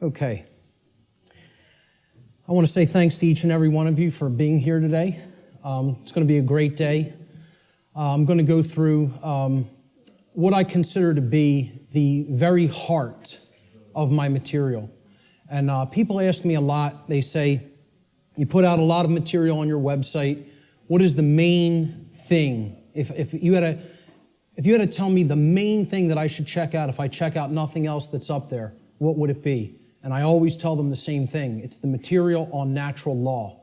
Okay. I want to say thanks to each and every one of you for being here today. Um, it's going to be a great day. Uh, I'm going to go through um, what I consider to be the very heart of my material. And uh, people ask me a lot, they say, You put out a lot of material on your website. What is the main thing? If, if, you had a, if you had to tell me the main thing that I should check out if I check out nothing else that's up there, what would it be? And I always tell them the same thing it's the material on natural law.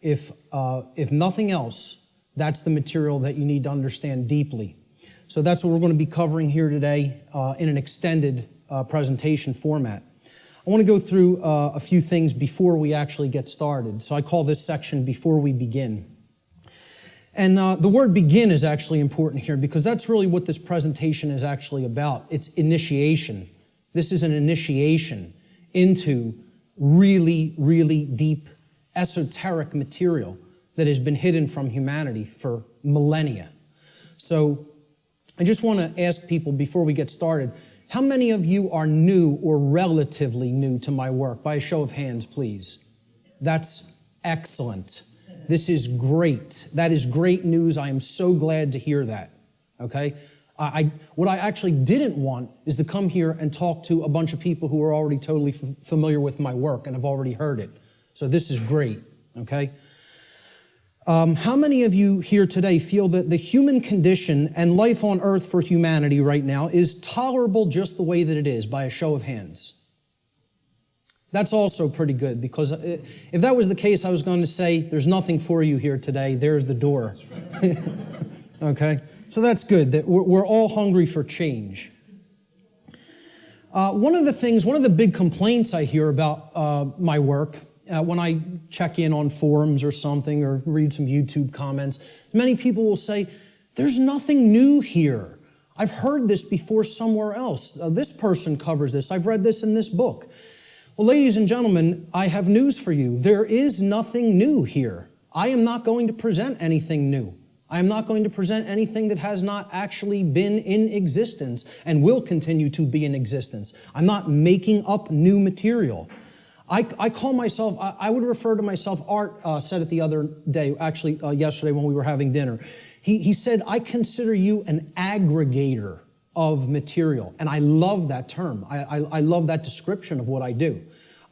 If, uh, if nothing else, that's the material that you need to understand deeply. So that's what we're going to be covering here today uh, in an extended uh, presentation format. I want to go through uh, a few things before we actually get started. So I call this section Before We Begin. And uh, the word begin is actually important here because that's really what this presentation is actually about. It's initiation. This is an initiation into really, really deep esoteric material that has been hidden from humanity for millennia. So I just want to ask people before we get started how many of you are new or relatively new to my work? By a show of hands, please. That's excellent. This is great. That is great news. I am so glad to hear that. Okay? I, what I actually didn't want is to come here and talk to a bunch of people who are already totally familiar with my work and have already heard it. So this is great. Okay? Um, how many of you here today feel that the human condition and life on earth for humanity right now is tolerable just the way that it is by a show of hands? That's also pretty good because uh, if that was the case, I was going to say, There's nothing for you here today. There's the door. okay? So that's good that we're, all hungry for change. Uh, one of the things, one of the big complaints I hear about uh, my work uh, when I check in on forums or something or read some YouTube comments, many people will say, There's nothing new here. I've heard this before somewhere else. Uh, this person covers this. I've read this in this book. Well, ladies and gentlemen, I have news for you. There is nothing new here. I am not going to present anything new. I am not going to present anything that has not actually been in existence and will continue to be in existence. I'm not making up new material. I, I call myself, I, I, would refer to myself, Art uh, said it the other day, actually uh, yesterday when we were having dinner. He, he said, I consider you an aggregator of material. And I love that term. I, I, I love that description of what I do.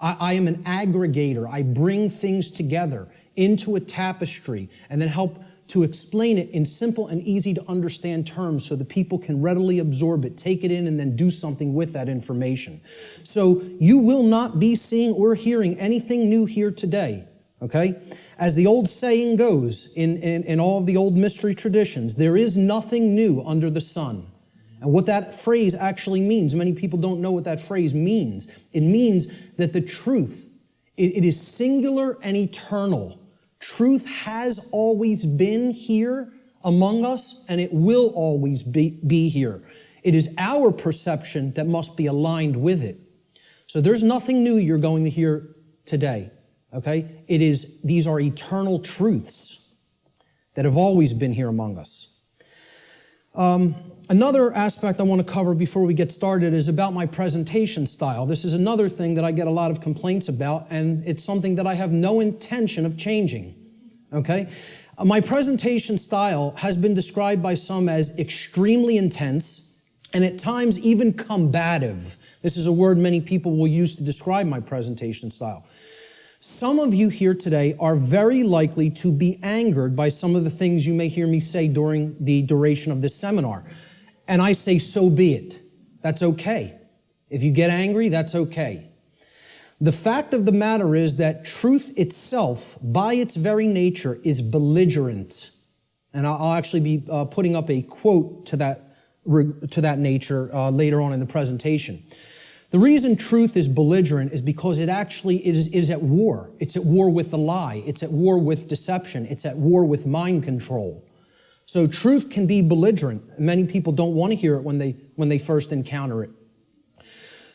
I, I am an aggregator. I bring things together into a tapestry and then help to explain it in simple and easy to understand terms so that people can readily absorb it, take it in, and then do something with that information. So you will not be seeing or hearing anything new here today. Okay? As the old saying goes in, in, in all of the old mystery traditions, there is nothing new under the sun. And what that phrase actually means, many people don't know what that phrase means. It means that the truth, it, it is singular and eternal. Truth has always been here among us, and it will always be, be here. It is our perception that must be aligned with it. So there's nothing new you're going to hear today. Okay? It is, these are eternal truths that have always been here among us. Um, another aspect I want to cover before we get started is about my presentation style. This is another thing that I get a lot of complaints about, and it's something that I have no intention of changing. Okay? Uh, my presentation style has been described by some as extremely intense and at times even combative. This is a word many people will use to describe my presentation style. Some of you here today are very likely to be angered by some of the things you may hear me say during the duration of this seminar. And I say, so be it. That's okay. If you get angry, that's okay. The fact of the matter is that truth itself, by its very nature, is belligerent. And I'll actually be uh, putting up a quote to that, to that nature uh, later on in the presentation. The reason truth is belligerent is because it actually is, is at war. It's at war with the lie. It's at war with deception. It's at war with mind control. So truth can be belligerent. Many people don't want to hear it when they, when they first encounter it.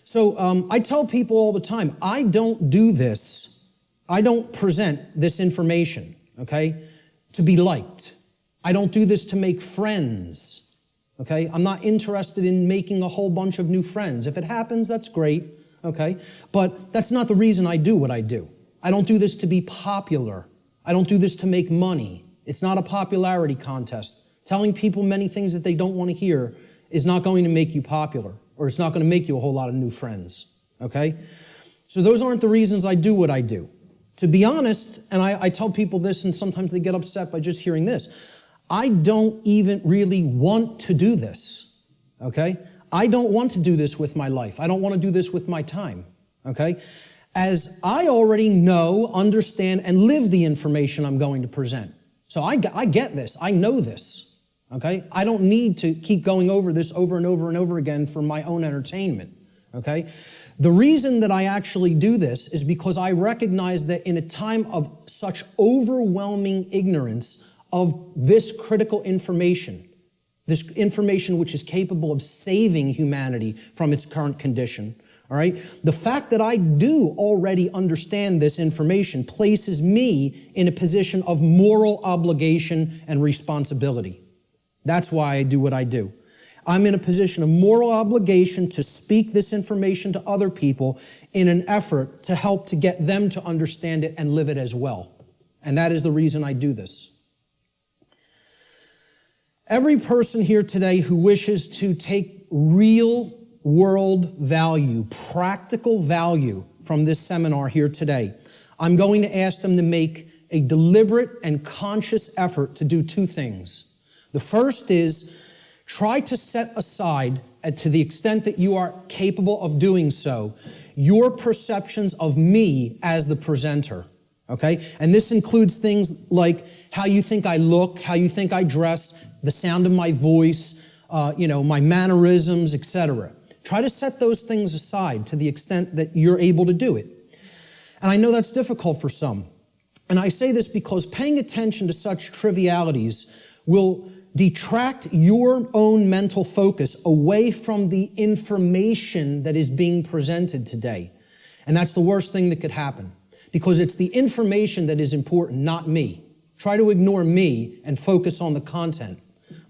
So um, I tell people all the time, I don't do this, I don't present this information, okay, to be liked. I don't do this to make friends. Okay? I'm not interested in making a whole bunch of new friends. If it happens, that's great. okay? But that's not the reason I do what I do. I don't do this to be popular. I don't do this to make money. It's not a popularity contest. Telling people many things that they don't want to hear is not going to make you popular, or it's not going to make you a whole lot of new friends, okay? So those aren't the reasons I do what I do. To be honest, and I, I tell people this, and sometimes they get upset by just hearing this, I don't even really want to do this, okay? I don't want to do this with my life. I don't want to do this with my time, okay? As I already know, understand, and live the information I'm going to present. So I, I get this. I know this, okay? I don't need to keep going over this over and over and over again for my own entertainment, okay? The reason that I actually do this is because I recognize that in a time of such overwhelming ignorance of this critical information, this information which is capable of saving humanity from its current condition, all right? The fact that I do already understand this information places me in a position of moral obligation and responsibility. That's why I do what I do. I'm in a position of moral obligation to speak this information to other people in an effort to help to get them to understand it and live it as well. And that is the reason I do this. Every person here today who wishes to take real world value, practical value from this seminar here today, I'm going to ask them to make a deliberate and conscious effort to do two things. The first is Try to set aside, to the extent that you are capable of doing so, your perceptions of me as the presenter. Okay? And this includes things like how you think I look, how you think I dress, the sound of my voice, uh, you know, my mannerisms, etc. Try to set those things aside to the extent that you're able to do it. And I know that's difficult for some. And I say this because paying attention to such trivialities will detract your own mental focus away from the information that is being presented today. And that's the worst thing that could happen because it's the information that is important, not me. Try to ignore me and focus on the content.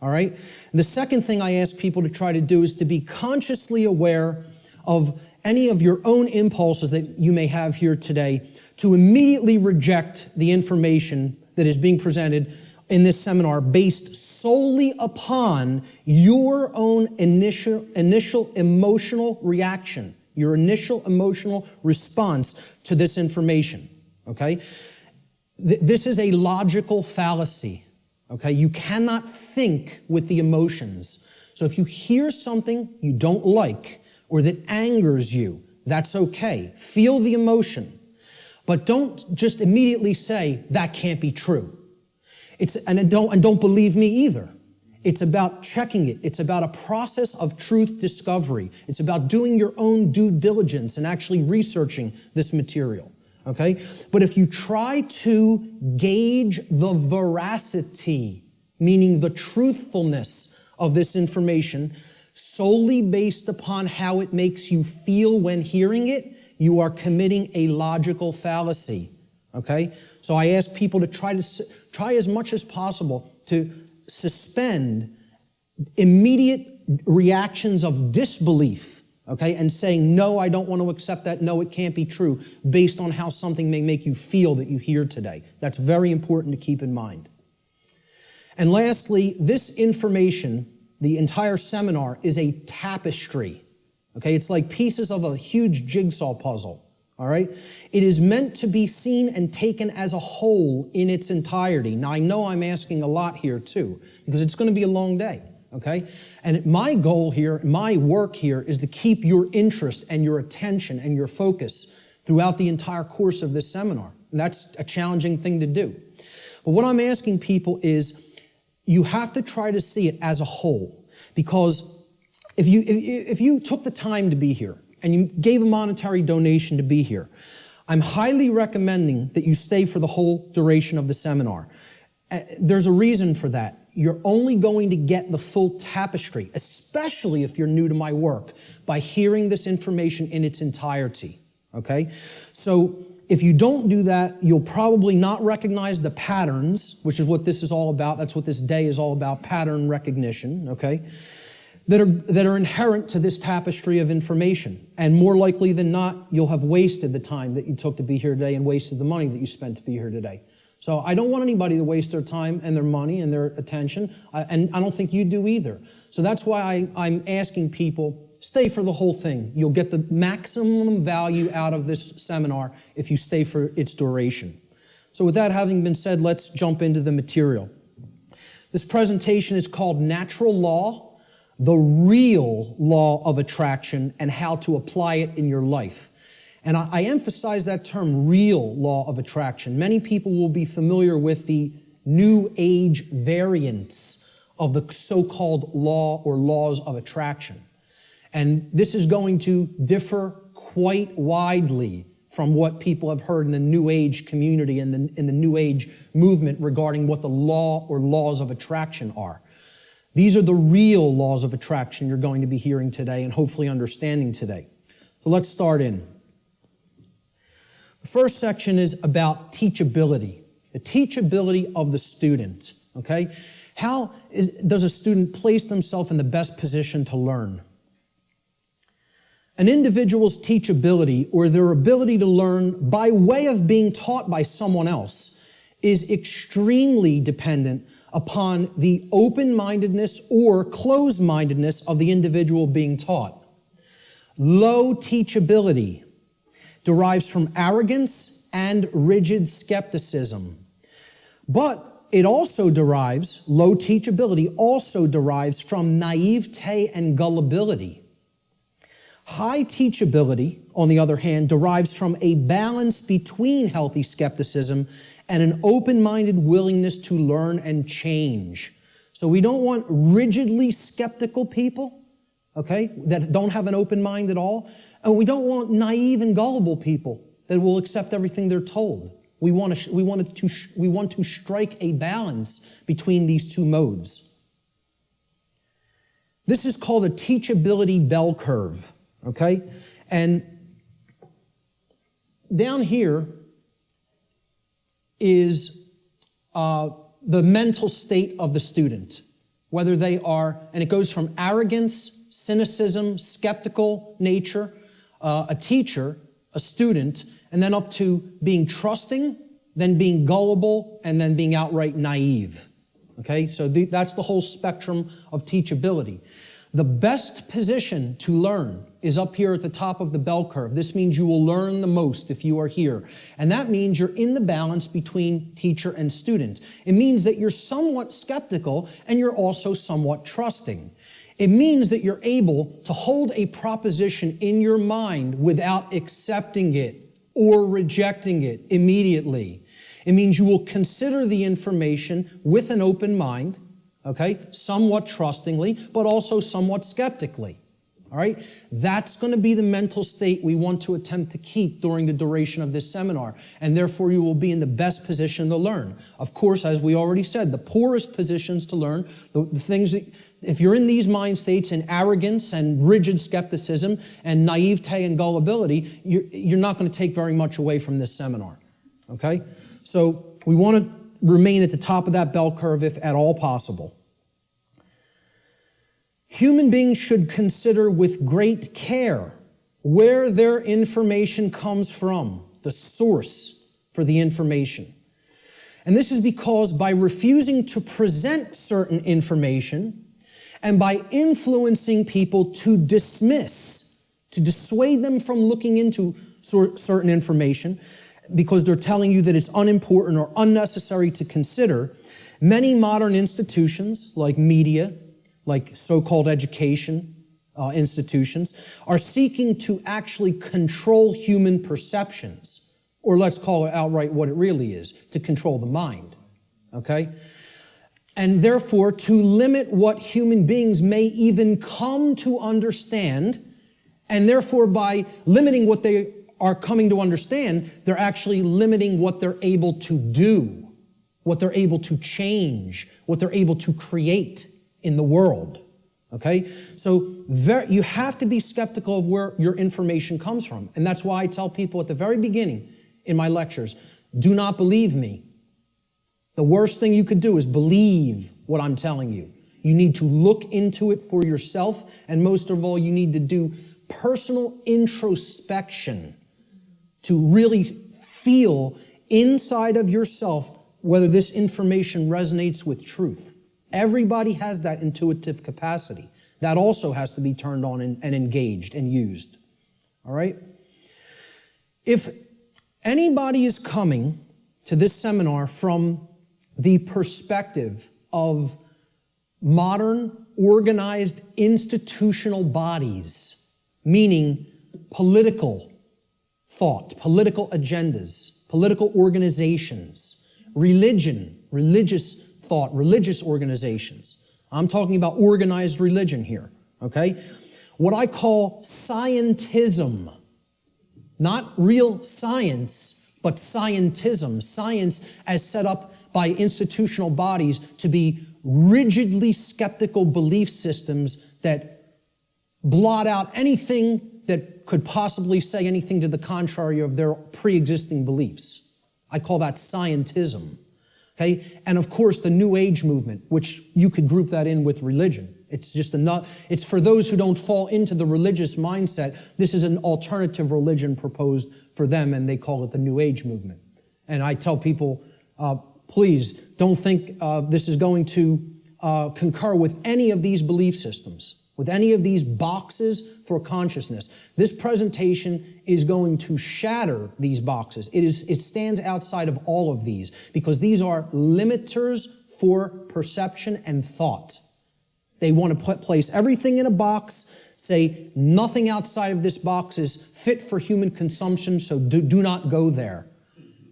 All right? The second thing I ask people to try to do is to be consciously aware of any of your own impulses that you may have here today to immediately reject the information that is being presented in this seminar based solely upon your own initial, initial emotional reaction, your initial emotional response to this information, okay? this is a logical fallacy, okay? You cannot think with the emotions. So if you hear something you don't like or that angers you, that's okay. Feel the emotion. But don't just immediately say, that can't be true. It's, and, don't, and don't believe me either. It's about checking it. It's about a process of truth discovery. It's about doing your own due diligence and actually researching this material. Okay? But if you try to gauge the veracity, meaning the truthfulness of this information, solely based upon how it makes you feel when hearing it, you are committing a logical fallacy. Okay? So I ask people to try to try as much as possible to suspend immediate reactions of disbelief, okay, and saying, no, I don't want to accept that, no, it can't be true, based on how something may make you feel that you hear today. That's very important to keep in mind. And lastly, this information, the entire seminar, is a tapestry. Okay, it's like pieces of a huge jigsaw puzzle all right? It is meant to be seen and taken as a whole in its entirety. Now, I know I'm asking a lot here too, because it's going to be a long day, okay? And my goal here, my work here, is to keep your interest and your attention and your focus throughout the entire course of this seminar. And that's a challenging thing to do. But what I'm asking people is you have to try to see it as a whole, because if you, if, if you took the time to be here, and you gave a monetary donation to be here, I'm highly recommending that you stay for the whole duration of the seminar. Uh, there's a reason for that. You're only going to get the full tapestry, especially if you're new to my work, by hearing this information in its entirety. Okay? So if you don't do that, you'll probably not recognize the patterns, which is what this is all about. That's what this day is all about, pattern recognition. Okay? That are, that are inherent to this tapestry of information. And more likely than not, you'll have wasted the time that you took to be here today and wasted the money that you spent to be here today. So I don't want anybody to waste their time and their money and their attention, and I don't think you do either. So that's why I, I'm asking people, stay for the whole thing. You'll get the maximum value out of this seminar if you stay for its duration. So with that having been said, let's jump into the material. This presentation is called Natural Law, the real law of attraction and how to apply it in your life. And I, I, emphasize that term, real law of attraction. Many people will be familiar with the New Age variants of the so-called law or laws of attraction. And this is going to differ quite widely from what people have heard in the New Age community and the, in the New Age movement regarding what the law or laws of attraction are. These are the real laws of attraction you're going to be hearing today and hopefully understanding today. So let's start in. The first section is about teachability, the teachability of the student, okay? How is, does a student place themselves in the best position to learn? An individual's teachability or their ability to learn by way of being taught by someone else is extremely dependent upon the open-mindedness or closed-mindedness of the individual being taught. Low teachability derives from arrogance and rigid skepticism. But it also derives, low teachability also derives from naivete and gullibility. High teachability, on the other hand, derives from a balance between healthy skepticism and an open-minded willingness to learn and change. So we don't want rigidly skeptical people, okay, that don't have an open mind at all. And we don't want naive and gullible people that will accept everything they're told. We want to, we want to, we want to strike a balance between these two modes. This is called a teachability bell curve. Okay? And down here is uh, the mental state of the student, whether they are, and it goes from arrogance, cynicism, skeptical nature, uh, a teacher, a student, and then up to being trusting, then being gullible, and then being outright naive. Okay, so that's the whole spectrum of teachability. The best position to learn is up here at the top of the bell curve. This means you will learn the most if you are here. And that means you're in the balance between teacher and student. It means that you're somewhat skeptical and you're also somewhat trusting. It means that you're able to hold a proposition in your mind without accepting it or rejecting it immediately. It means you will consider the information with an open mind okay? Somewhat trustingly, but also somewhat skeptically. All right? That's going to be the mental state we want to attempt to keep during the duration of this seminar, and therefore you will be in the best position to learn. Of course, as we already said, the poorest positions to learn, the, the things that, if you're in these mind states in arrogance and rigid skepticism and naivete and gullibility, you're, you're not going to take very much away from this seminar. Okay? So we want to remain at the top of that bell curve if at all possible. Human beings should consider with great care where their information comes from, the source for the information. And this is because by refusing to present certain information and by influencing people to dismiss, to dissuade them from looking into certain information because they're telling you that it's unimportant or unnecessary to consider, many modern institutions like media, like so-called education uh, institutions, are seeking to actually control human perceptions, or let's call it outright what it really is, to control the mind, okay? And therefore, to limit what human beings may even come to understand, and therefore by limiting what they are coming to understand, they're actually limiting what they're able to do, what they're able to change, what they're able to create in the world. Okay? So very, you have to be skeptical of where your information comes from. And that's why I tell people at the very beginning in my lectures, do not believe me. The worst thing you could do is believe what I'm telling you. You need to look into it for yourself. And most of all, you need to do personal introspection to really feel inside of yourself whether this information resonates with truth. Everybody has that intuitive capacity. That also has to be turned on and, and engaged and used. All right? If anybody is coming to this seminar from the perspective of modern, organized, institutional bodies, meaning political thought, political agendas, political organizations, religion, religious thought, religious organizations. I'm talking about organized religion here, okay? What I call scientism, not real science, but scientism, science as set up by institutional bodies to be rigidly skeptical belief systems that blot out anything that could possibly say anything to the contrary of their pre-existing beliefs. I call that scientism. Okay? And of course, the New Age movement, which you could group that in with religion. It's just enough, it's for those who don't fall into the religious mindset. This is an alternative religion proposed for them, and they call it the New Age movement. And I tell people, uh, please don't think uh, this is going to uh, concur with any of these belief systems with any of these boxes for consciousness. This presentation is going to shatter these boxes. It, is, it stands outside of all of these because these are limiters for perception and thought. They want to put, place everything in a box, say nothing outside of this box is fit for human consumption, so do, do not go there.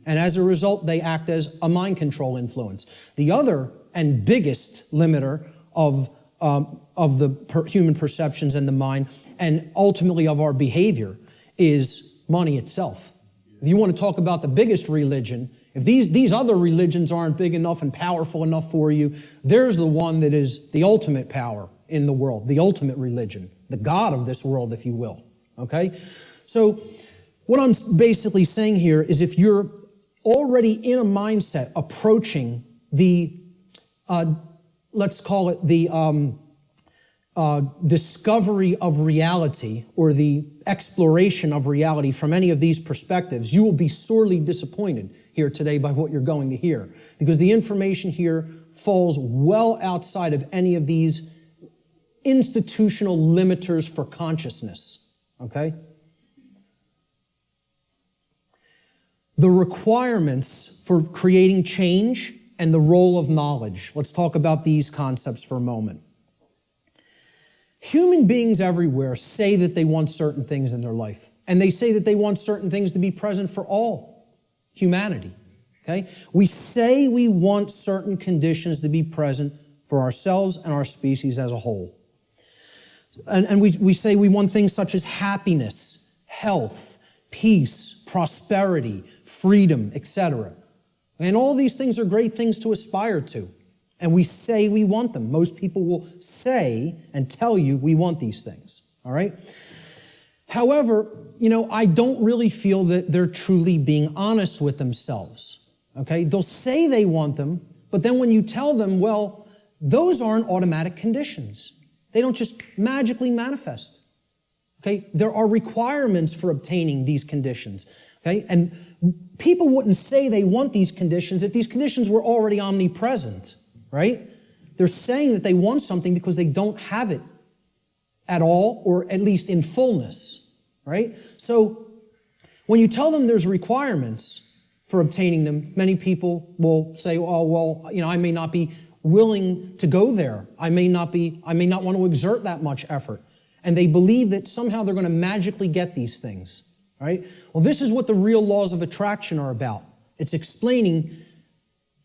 And as a result, they act as a mind control influence. The other and biggest limiter of um, of the per human perceptions and the mind, and ultimately of our behavior, is money itself. If you want to talk about the biggest religion, if these, these other religions aren't big enough and powerful enough for you, there's the one that is the ultimate power in the world, the ultimate religion, the God of this world, if you will. Okay? So, what I'm basically saying here is if you're already in a mindset approaching the uh, let's call it the um, uh, discovery of reality or the exploration of reality from any of these perspectives, you will be sorely disappointed here today by what you're going to hear because the information here falls well outside of any of these institutional limiters for consciousness. Okay? The requirements for creating change and the role of knowledge. Let's talk about these concepts for a moment. Human beings everywhere say that they want certain things in their life, and they say that they want certain things to be present for all humanity. Okay? We say we want certain conditions to be present for ourselves and our species as a whole. And, and we, we say we want things such as happiness, health, peace, prosperity, freedom, etc. And all these things are great things to aspire to. And we say we want them. Most people will say and tell you we want these things. All right? However, you know, I don't really feel that they're truly being honest with themselves. Okay? They'll say they want them, but then when you tell them, well, those aren't automatic conditions. They don't just magically manifest. Okay? There are requirements for obtaining these conditions. Okay? And people wouldn't say they want these conditions if these conditions were already omnipresent, right? They're saying that they want something because they don't have it at all, or at least in fullness, right? So when you tell them there's requirements for obtaining them, many people will say, oh, well, you know, I may not be willing to go there. I may not be, I may not want to exert that much effort. And they believe that somehow they're going to magically get these things right? Well, this is what the real laws of attraction are about. It's explaining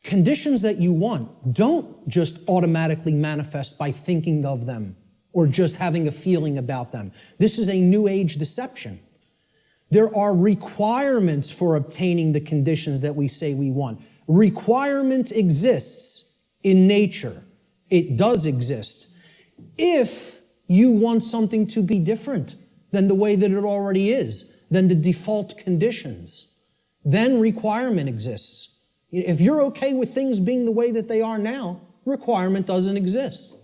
conditions that you want don't just automatically manifest by thinking of them or just having a feeling about them. This is a new age deception. There are requirements for obtaining the conditions that we say we want. Requirement exists in nature. It does exist. If you want something to be different than the way that it already is, than the default conditions. Then requirement exists. If you're okay with things being the way that they are now, requirement doesn't exist.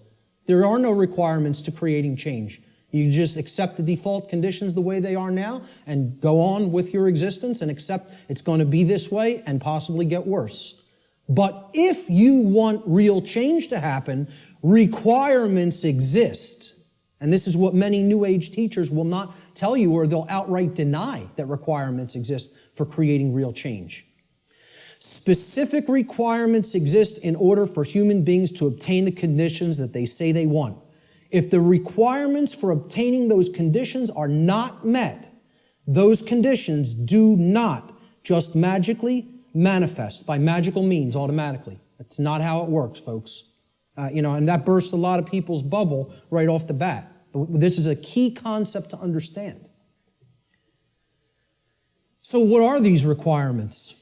There are no requirements to creating change. You just accept the default conditions the way they are now and go on with your existence and accept it's going to be this way and possibly get worse. But if you want real change to happen, requirements exist. And this is what many New Age teachers will not tell you or they'll outright deny that requirements exist for creating real change. Specific requirements exist in order for human beings to obtain the conditions that they say they want. If the requirements for obtaining those conditions are not met, those conditions do not just magically manifest by magical means automatically. That's not how it works, folks. Uh, you know, and that bursts a lot of people's bubble right off the bat. This is a key concept to understand. So, what are these requirements?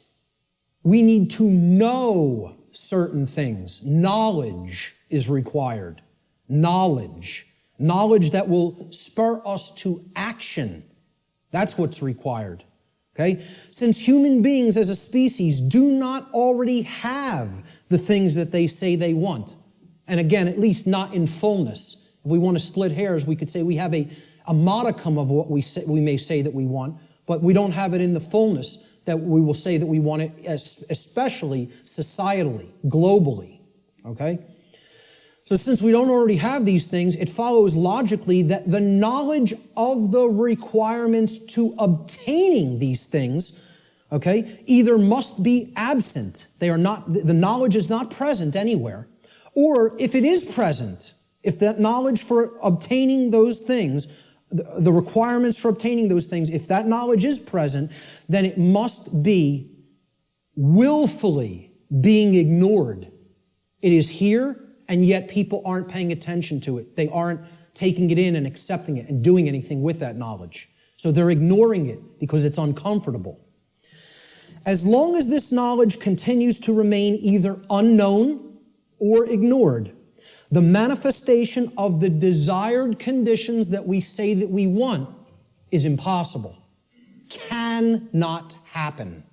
We need to know certain things. Knowledge is required knowledge, knowledge that will spur us to action. That's what's required. Okay? Since human beings as a species do not already have the things that they say they want, and again, at least not in fullness. If we want to split hairs, we could say we have a, a modicum of what we, say, we may say that we want, but we don't have it in the fullness that we will say that we want it, especially societally, globally. Okay? So, since we don't already have these things, it follows logically that the knowledge of the requirements to obtaining these things, okay, either must be absent. They are not, the knowledge is not present anywhere. Or if it is present, if that knowledge for obtaining those things, the requirements for obtaining those things, if that knowledge is present, then it must be willfully being ignored. It is here and yet people aren't paying attention to it. They aren't taking it in and accepting it and doing anything with that knowledge. So they're ignoring it because it's uncomfortable. As long as this knowledge continues to remain either unknown or ignored, the manifestation of the desired conditions that we say that we want is impossible, cannot happen.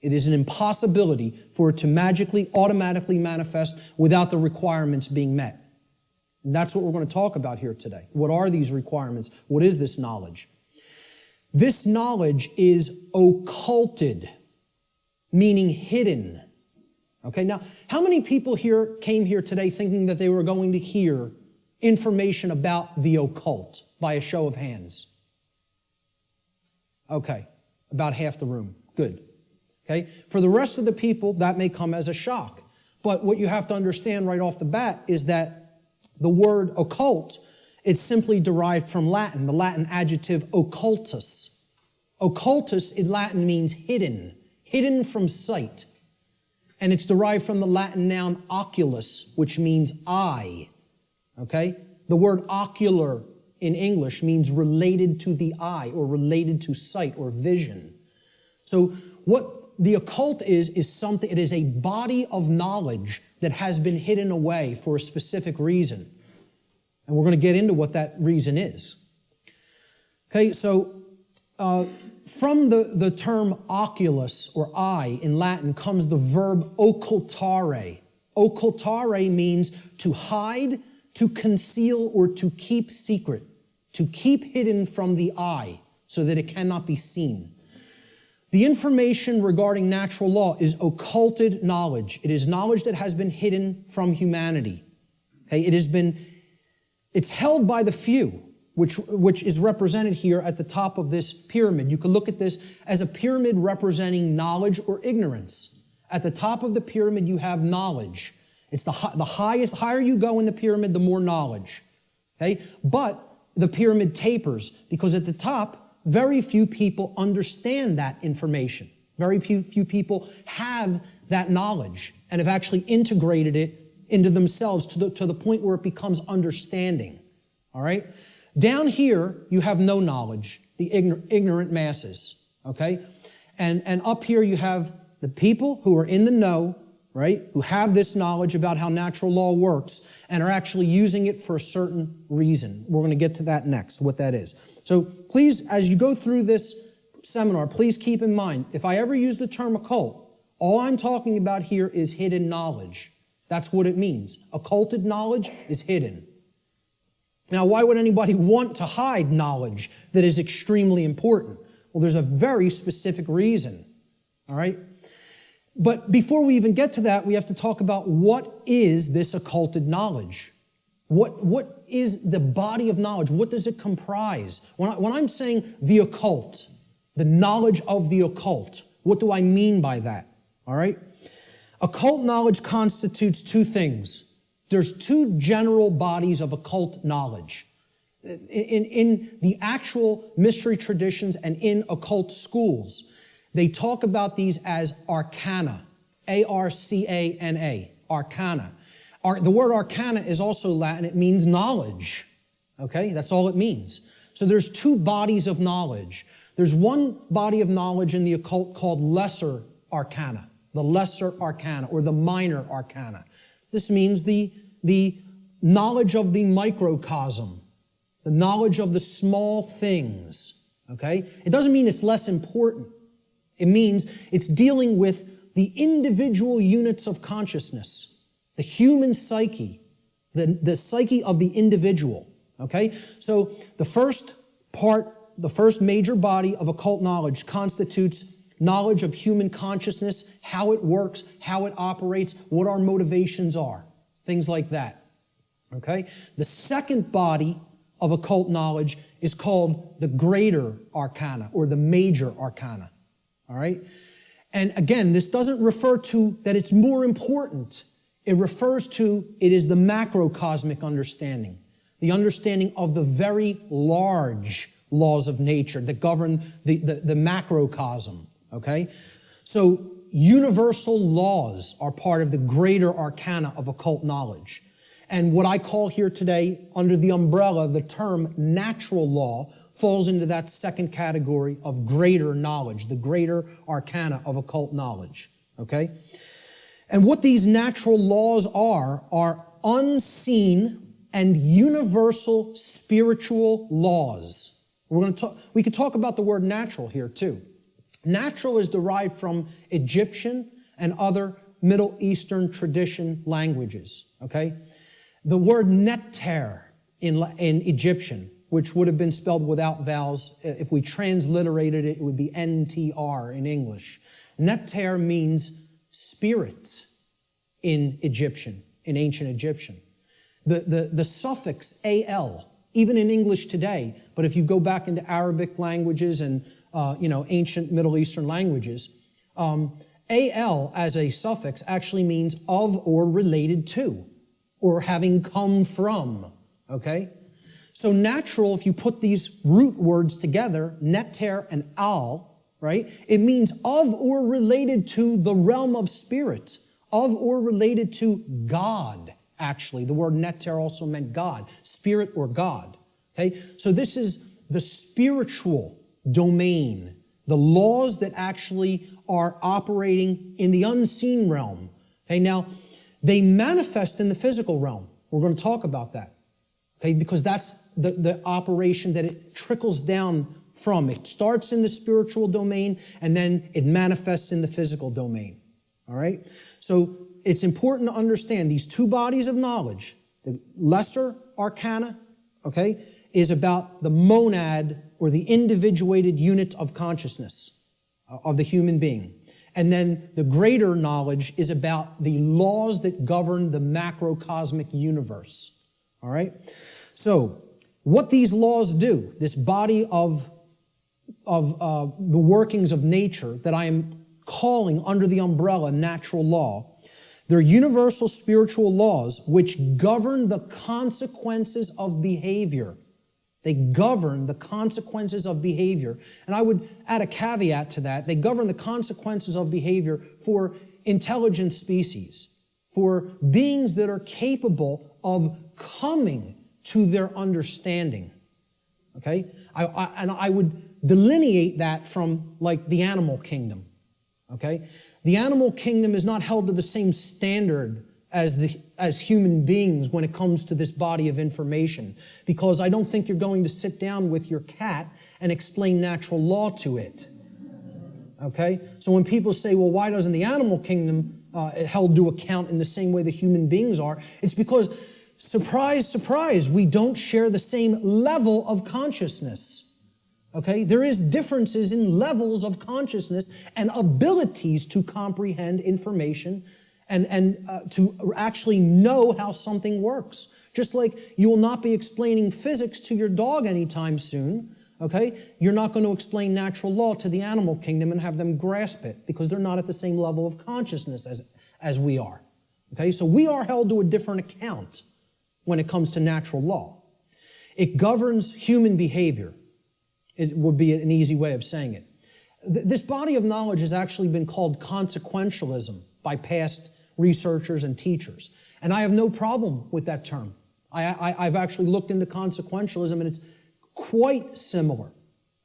It is an impossibility for it to magically, automatically manifest without the requirements being met. And that's what we're going to talk about here today. What are these requirements? What is this knowledge? This knowledge is occulted, meaning hidden. Okay, now, how many people here came here today thinking that they were going to hear information about the occult by a show of hands? Okay, about half the room. Good. Okay? For the rest of the people, that may come as a shock. But what you have to understand right off the bat is that the word occult, it's simply derived from Latin, the Latin adjective occultus. Occultus in Latin means hidden, hidden from sight. And it's derived from the Latin noun oculus, which means eye. Okay? The word ocular in English means related to the eye or related to sight or vision. So what the occult is, is something, it is a body of knowledge that has been hidden away for a specific reason. And we're going to get into what that reason is. Okay, so uh, from the, the term oculus or eye in Latin comes the verb occultare. Occultare means to hide, to conceal, or to keep secret, to keep hidden from the eye so that it cannot be seen. The information regarding natural law is occulted knowledge. It is knowledge that has been hidden from humanity. Okay, it has been, it's held by the few, which, which is represented here at the top of this pyramid. You can look at this as a pyramid representing knowledge or ignorance. At the top of the pyramid, you have knowledge. It's the, the highest, higher you go in the pyramid, the more knowledge. Okay? But the pyramid tapers because at the top, very few people understand that information. Very few, few people have that knowledge and have actually integrated it into themselves to the, to the point where it becomes understanding. All right? Down here, you have no knowledge, the ignorant masses. Okay? And, and up here, you have the people who are in the know, right? Who have this knowledge about how natural law works and are actually using it for a certain reason. We're going to get to that next, what that is. So please, as you go through this seminar, please keep in mind, if I ever use the term occult, all I'm talking about here is hidden knowledge. That's what it means. Occulted knowledge is hidden. Now, why would anybody want to hide knowledge that is extremely important? Well, there's a very specific reason. All right? But before we even get to that, we have to talk about what is this occulted knowledge? What, what is the body of knowledge? What does it comprise? When, I, when I'm saying the occult, the knowledge of the occult, what do I mean by that? All right? Occult knowledge constitutes two things. There's two general bodies of occult knowledge. In, in, in the actual mystery traditions and in occult schools, they talk about these as arcana, A R C A N A, arcana. Ar- the word arcana is also Latin, it means knowledge. Okay, that's all it means. So there's two bodies of knowledge. There's one body of knowledge in the occult called lesser arcana, the lesser arcana or the minor arcana. This means the, the knowledge of the microcosm, the knowledge of the small things. Okay? It doesn't mean it's less important. It means it's dealing with the individual units of consciousness, the human psyche, the, the psyche of the individual. Okay? So the first part, the first major body of occult knowledge constitutes knowledge of human consciousness, how it works, how it operates, what our motivations are, things like that. Okay? The second body of occult knowledge is called the greater arcana or the major arcana. All right? And again, this doesn't refer to that it's more important. It refers to it is the macrocosmic understanding, the understanding of the very large laws of nature that govern the, the, the macrocosm. Okay? So universal laws are part of the greater arcana of occult knowledge. And what I call here today, under the umbrella, the term natural law, falls into that second category of greater knowledge, the greater arcana of occult knowledge. Okay? And what these natural laws are, are unseen and universal spiritual laws. We're going to talk, we could talk about the word natural here too. Natural is derived from Egyptian and other Middle Eastern tradition languages. Okay? The word neter in, in Egyptian which would have been spelled without vowels. Uh, if we transliterated it, it would be NTR in English. Neter means spirit in Egyptian, in ancient Egyptian. The, the, the suffix AL, even in English today, but if you go back into Arabic languages and uh, you know ancient Middle Eastern languages, um, AL as a suffix actually means of or related to, or having come from. Okay? So natural, if you put these root words together, neter and al, right? It means of or related to the realm of spirit, of or related to God, actually. The word neter also meant God, spirit or God. Okay? So this is the spiritual domain, the laws that actually are operating in the unseen realm. Okay, now they manifest in the physical realm. We're going to talk about that. Okay, because that's the, the operation that it trickles down from. It starts in the spiritual domain and then it manifests in the physical domain. All right? So it's important to understand these two bodies of knowledge. The lesser arcana, okay, is about the monad or the individuated unit of consciousness uh, of the human being. And then the greater knowledge is about the laws that govern the macrocosmic universe. All right? So, what these laws do, this body of, of uh, the workings of nature that I am calling under the umbrella natural law, they're universal spiritual laws which govern the consequences of behavior. They govern the consequences of behavior. And I would add a caveat to that. They govern the consequences of behavior for intelligent species, for beings that are capable of coming to their understanding. Okay? I, I, and I would delineate that from like the animal kingdom. Okay? The animal kingdom is not held to the same standard as, the, as human beings when it comes to this body of information. Because I don't think you're going to sit down with your cat and explain natural law to it. Okay? So when people say, well, why doesn't the animal kingdom uh, held to account in the same way the human beings are. It's because, surprise, surprise, we don't share the same level of consciousness. Okay? There is differences in levels of consciousness and abilities to comprehend information and, and uh, to actually know how something works. Just like you will not be explaining physics to your dog anytime soon, okay? You're not going to explain natural law to the animal kingdom and have them grasp it because they're not at the same level of consciousness as, as we are. Okay, so we are held to a different account when it comes to natural law. It governs human behavior. It would be an easy way of saying it. This body of knowledge has actually been called consequentialism by past researchers and teachers. And I have no problem with that term. I, I, have actually looked into consequentialism and it's quite similar,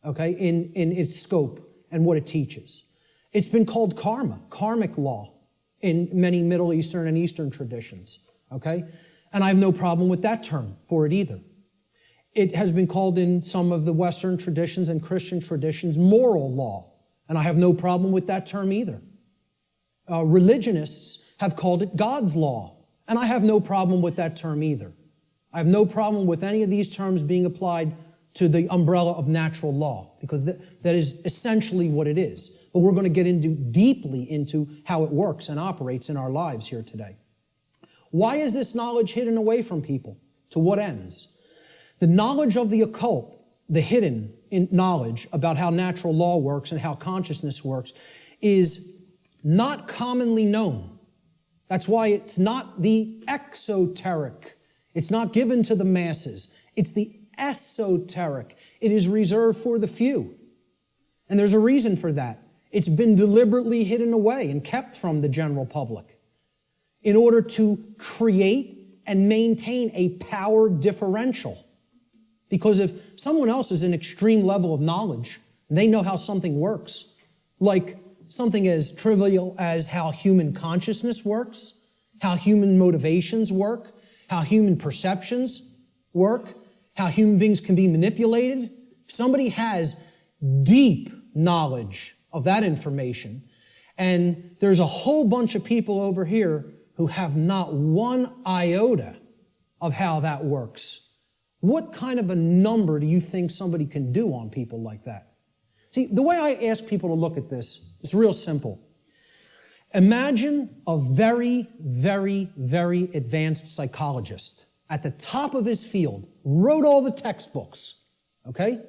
okay, in, in its scope and what it teaches. It's been called karma, karmic law in many Middle Eastern and Eastern traditions, okay? And I have no problem with that term for it either. It has been called in some of the Western traditions and Christian traditions moral law, and I have no problem with that term either. Uh, religionists have called it God's law, and I have no problem with that term either. I have no problem with any of these terms being applied to the umbrella of natural law, because th that is essentially what it is. But we're going to get into deeply into how it works and operates in our lives here today. Why is this knowledge hidden away from people? To what ends? The knowledge of the occult, the hidden knowledge about how natural law works and how consciousness works, is not commonly known. That's why it's not the exoteric. It's not given to the masses. It's the esoteric. It is reserved for the few. And there's a reason for that. It's been deliberately hidden away and kept from the general public in order to create and maintain a power differential. Because if someone else is an extreme level of knowledge, they know how something works, like something as trivial as how human consciousness works, how human motivations work, how human perceptions work, how human beings can be manipulated. If somebody has deep knowledge of that information, and there's a whole bunch of people over here who have not one iota of how that works what kind of a number do you think somebody can do on people like that? See, the way I ask people to look at this is real simple. Imagine a very, very, very advanced psychologist at the top of his field, wrote all the textbooks, okay?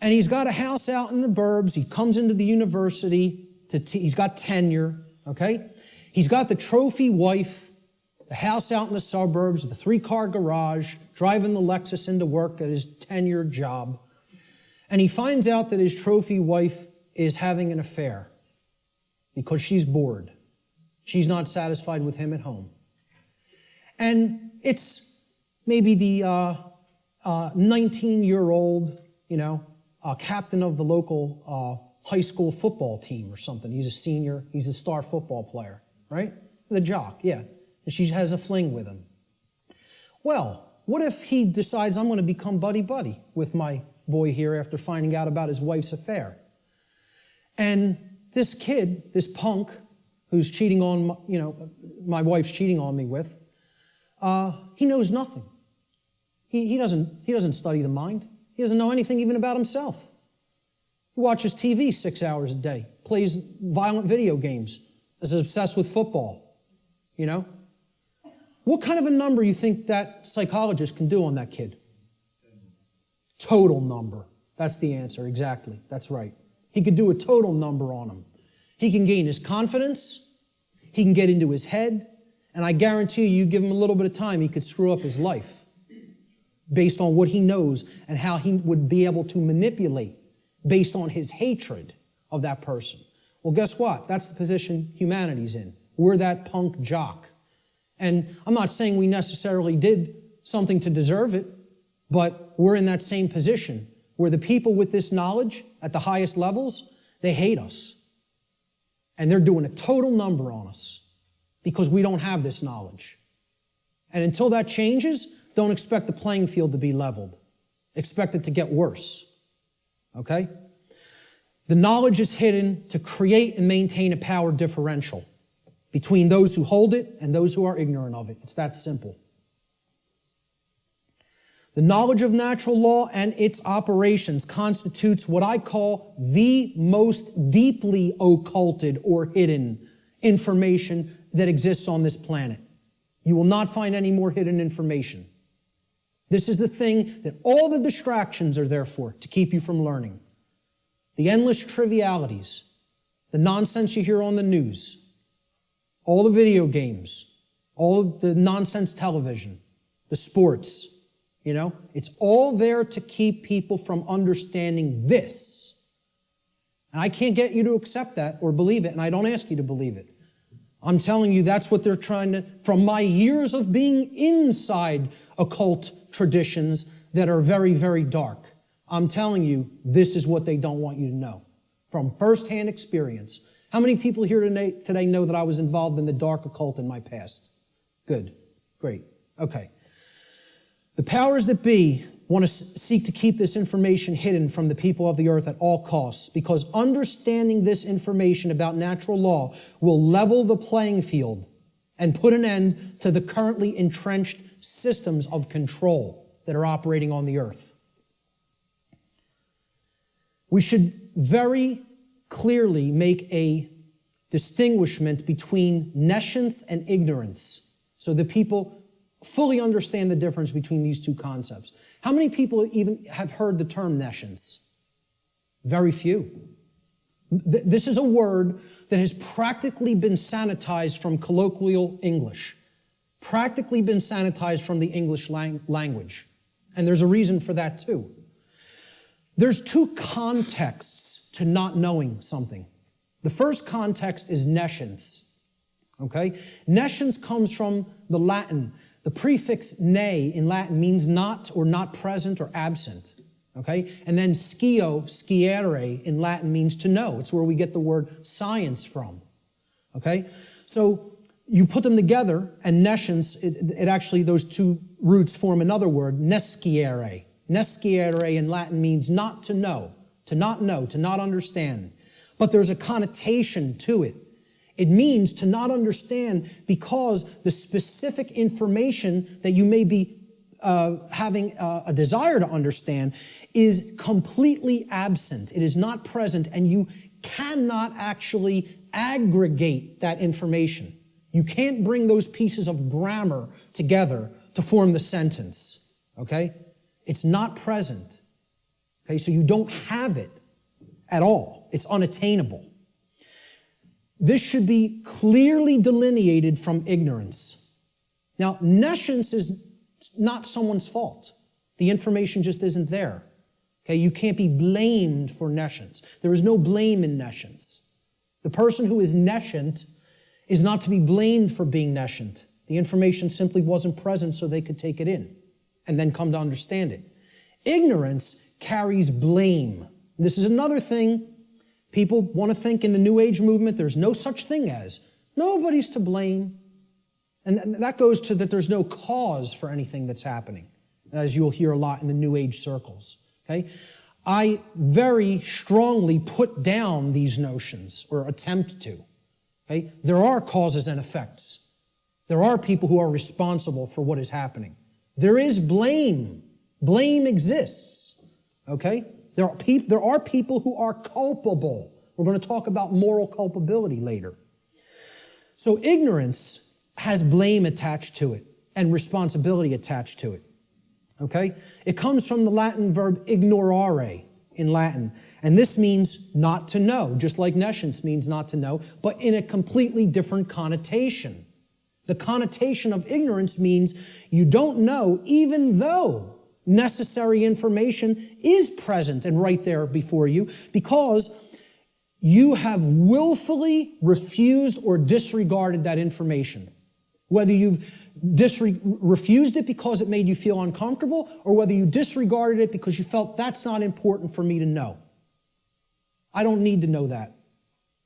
And he's got a house out in the burbs. He comes into the university. To he's got tenure, okay? He's got the trophy wife, the house out in the suburbs, the three car garage, driving the Lexus into work at his tenured job. And he finds out that his trophy wife is having an affair because she's bored. She's not satisfied with him at home. And it's maybe the uh, uh, 19 year old, you know, uh, captain of the local uh, high school football team or something. He's a senior, he's a star football player, right? The jock, yeah. And she has a fling with him. Well, what if he decides I'm going to become buddy-buddy with my boy here after finding out about his wife's affair? And this kid, this punk, who's cheating on, you know, my wife's cheating on me with, uh, he knows nothing. He, he, doesn't, he doesn't study the mind. He doesn't know anything even about himself. He watches TV six hours a day, plays violent video games, is obsessed with football, you know? What kind of a number you think that psychologist can do on that kid? Total number. That's the answer, exactly. That's right. He could do a total number on him. He can gain his confidence, he can get into his head, and I guarantee you, you give him a little bit of time, he could screw up his life based on what he knows and how he would be able to manipulate based on his hatred of that person. Well, guess what? That's the position humanity's in. We're that punk jock and I'm not saying we necessarily did something to deserve it, but we're in that same position where the people with this knowledge at the highest levels, they hate us. And they're doing a total number on us because we don't have this knowledge. And until that changes, don't expect the playing field to be leveled. Expect it to get worse. Okay? The knowledge is hidden to create and maintain a power differential. between those who hold it and those who are ignorant of it. It's that simple. The knowledge of natural law and its operations constitutes what I call the most deeply occulted or hidden information that exists on this planet. You will not find any more hidden information. This is the thing that all the distractions are there for, to keep you from learning. The endless trivialities, the nonsense you hear on the news, all the video games, all the nonsense television, the sports, you know, it's all there to keep people from understanding this. And I can't get you to accept that or believe it, and I don't ask you to believe it. I'm telling you, that's what they're trying to, from my years of being inside occult traditions that are very, very dark. I'm telling you, this is what they don't want you to know from firsthand experience. How many people here today, today know that I was involved in the dark occult in my past? Good. Great. Okay. The powers that be want to seek to keep this information hidden from the people of the earth at all costs because understanding this information about natural law will level the playing field and put an end to the currently entrenched systems of control that are operating on the earth. We should very clearly make a distinguishment between nescience and ignorance so that people fully understand the difference between these two concepts. How many people even have heard the term nescience? Very few. This is a word that has practically been sanitized from colloquial English, practically been sanitized from the English lang language. And there's a reason for that too. There's two contexts to not knowing something. The first context is nescience. Okay? Nescience comes from the Latin the prefix ne in Latin means not or not present or absent. Okay? And then scio, sciere in Latin means to know. It's where we get the word science from. Okay? So you put them together, and nescience, it, it actually, those two roots form another word, nesciere. Nesciere in Latin means not to know, to not know, to not understand. But there's a connotation to it. It means to not understand because the specific information that you may be uh, having uh, a desire to understand is completely absent. It is not present, and you cannot actually aggregate that information. You can't bring those pieces of grammar together to form the sentence. Okay? It's not present. Okay, so you don't have it at all. It's unattainable. This should be clearly delineated from ignorance. Now, nescience is not someone's fault. The information just isn't there. Okay, you can't be blamed for nescience. There is no blame in nescience. The person who is nescient is not to be blamed for being nescient. The information simply wasn't present so they could take it in and then come to understand it. Ignorance carries blame. This is another thing People want to think in the New Age movement there's no such thing as nobody's to blame. And that goes to that there's no cause for anything that's happening, as you'll hear a lot in the New Age circles. Okay? I very strongly put down these notions, or attempt to. Okay? There are causes and effects. There are people who are responsible for what is happening. There is blame. Blame exists. Okay? There are, peop- there are people who are culpable. We're going to talk about moral culpability later. So ignorance has blame attached to it and responsibility attached to it. Okay? It comes from the Latin verb ignorare in Latin. And this means not to know, just like nescience means not to know, but in a completely different connotation. The connotation of ignorance means you don't know even though necessary information is present and right there before you because you have willfully refused or disregarded that information. Whether you've refused it because it made you feel uncomfortable or whether you disregarded it because you felt that's not important for me to know. I don't need to know that.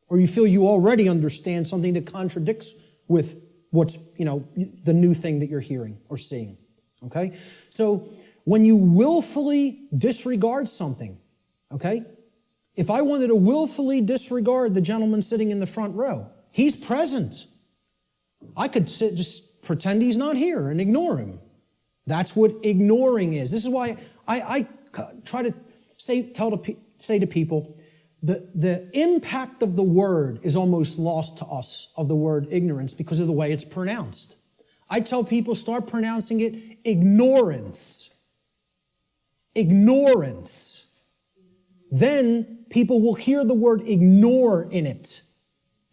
Or you feel you already understand something that contradicts with what's, you know, the new thing that you're hearing or seeing. Okay? So when you willfully disregard something, okay? If I wanted to willfully disregard the gentleman sitting in the front row, he's present. I could sit, just pretend he's not here and ignore him. That's what ignoring is. This is why I, I try to say, tell to, say to people, the, the impact of the word is almost lost to us, of the word ignorance, because of the way it's pronounced. I tell people, start pronouncing it ignorance. Ignorance. Then people will hear the word ignore in it,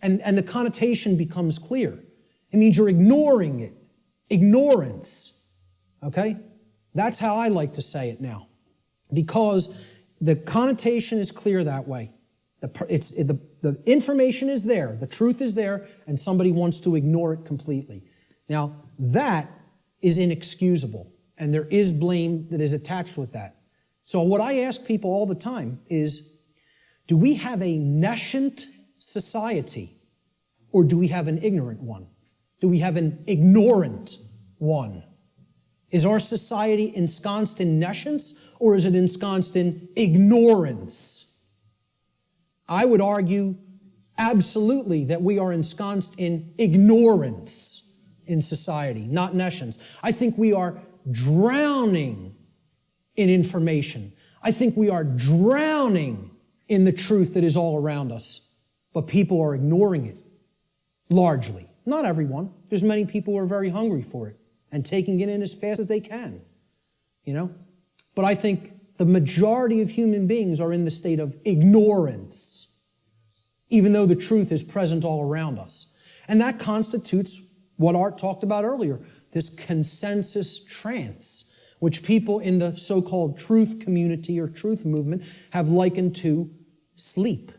and, and the connotation becomes clear. It means you're ignoring it. Ignorance. Okay? That's how I like to say it now. Because the connotation is clear that way. The, it's, the, the information is there, the truth is there, and somebody wants to ignore it completely. Now, that is inexcusable, and there is blame that is attached with that. So, what I ask people all the time is do we have a nescient society, or do we have an ignorant one? Do we have an ignorant one? Is our society ensconced in nescience or is it ensconced in ignorance? I would argue absolutely that we are ensconced in ignorance in society, not nescience. I think we are drowning in information. I think we are drowning in the truth that is all around us, but people are ignoring it largely. Not everyone. There's many people who are very hungry for it and taking it in as fast as they can. You know? But I think the majority of human beings are in the state of ignorance, even though the truth is present all around us. And that constitutes what Art talked about earlier this consensus trance, which people in the so called truth community or truth movement have likened to sleep.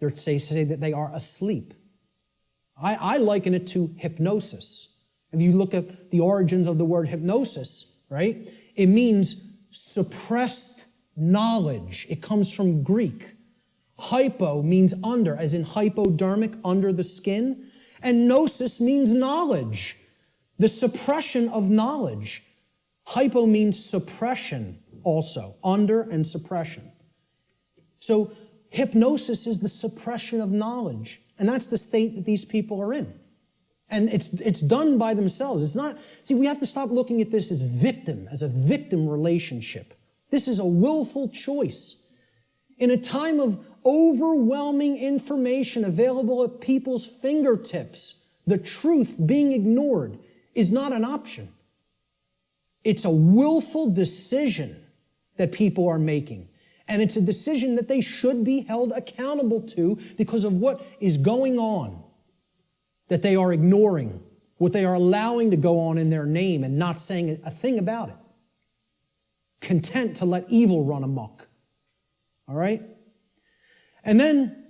they're say that they are asleep. I, I liken it to hypnosis. If you look at the origins of the word hypnosis, right, it means suppressed knowledge. It comes from Greek. Hypo means under, as in hypodermic, under the skin. And gnosis means knowledge, the suppression of knowledge. Hypo means suppression also, under and suppression. So hypnosis is the suppression of knowledge. And that's the state that these people are in. And it's, it's done by themselves. It's not, see, we have to stop looking at this as victim, as a victim relationship. This is a willful choice. In a time of overwhelming information available at people's fingertips, the truth being ignored is not an option. It's a willful decision that people are making. And it's a decision that they should be held accountable to because of what is going on that they are ignoring, what they are allowing to go on in their name and not saying a thing about it. Content to let evil run amok. All right? And then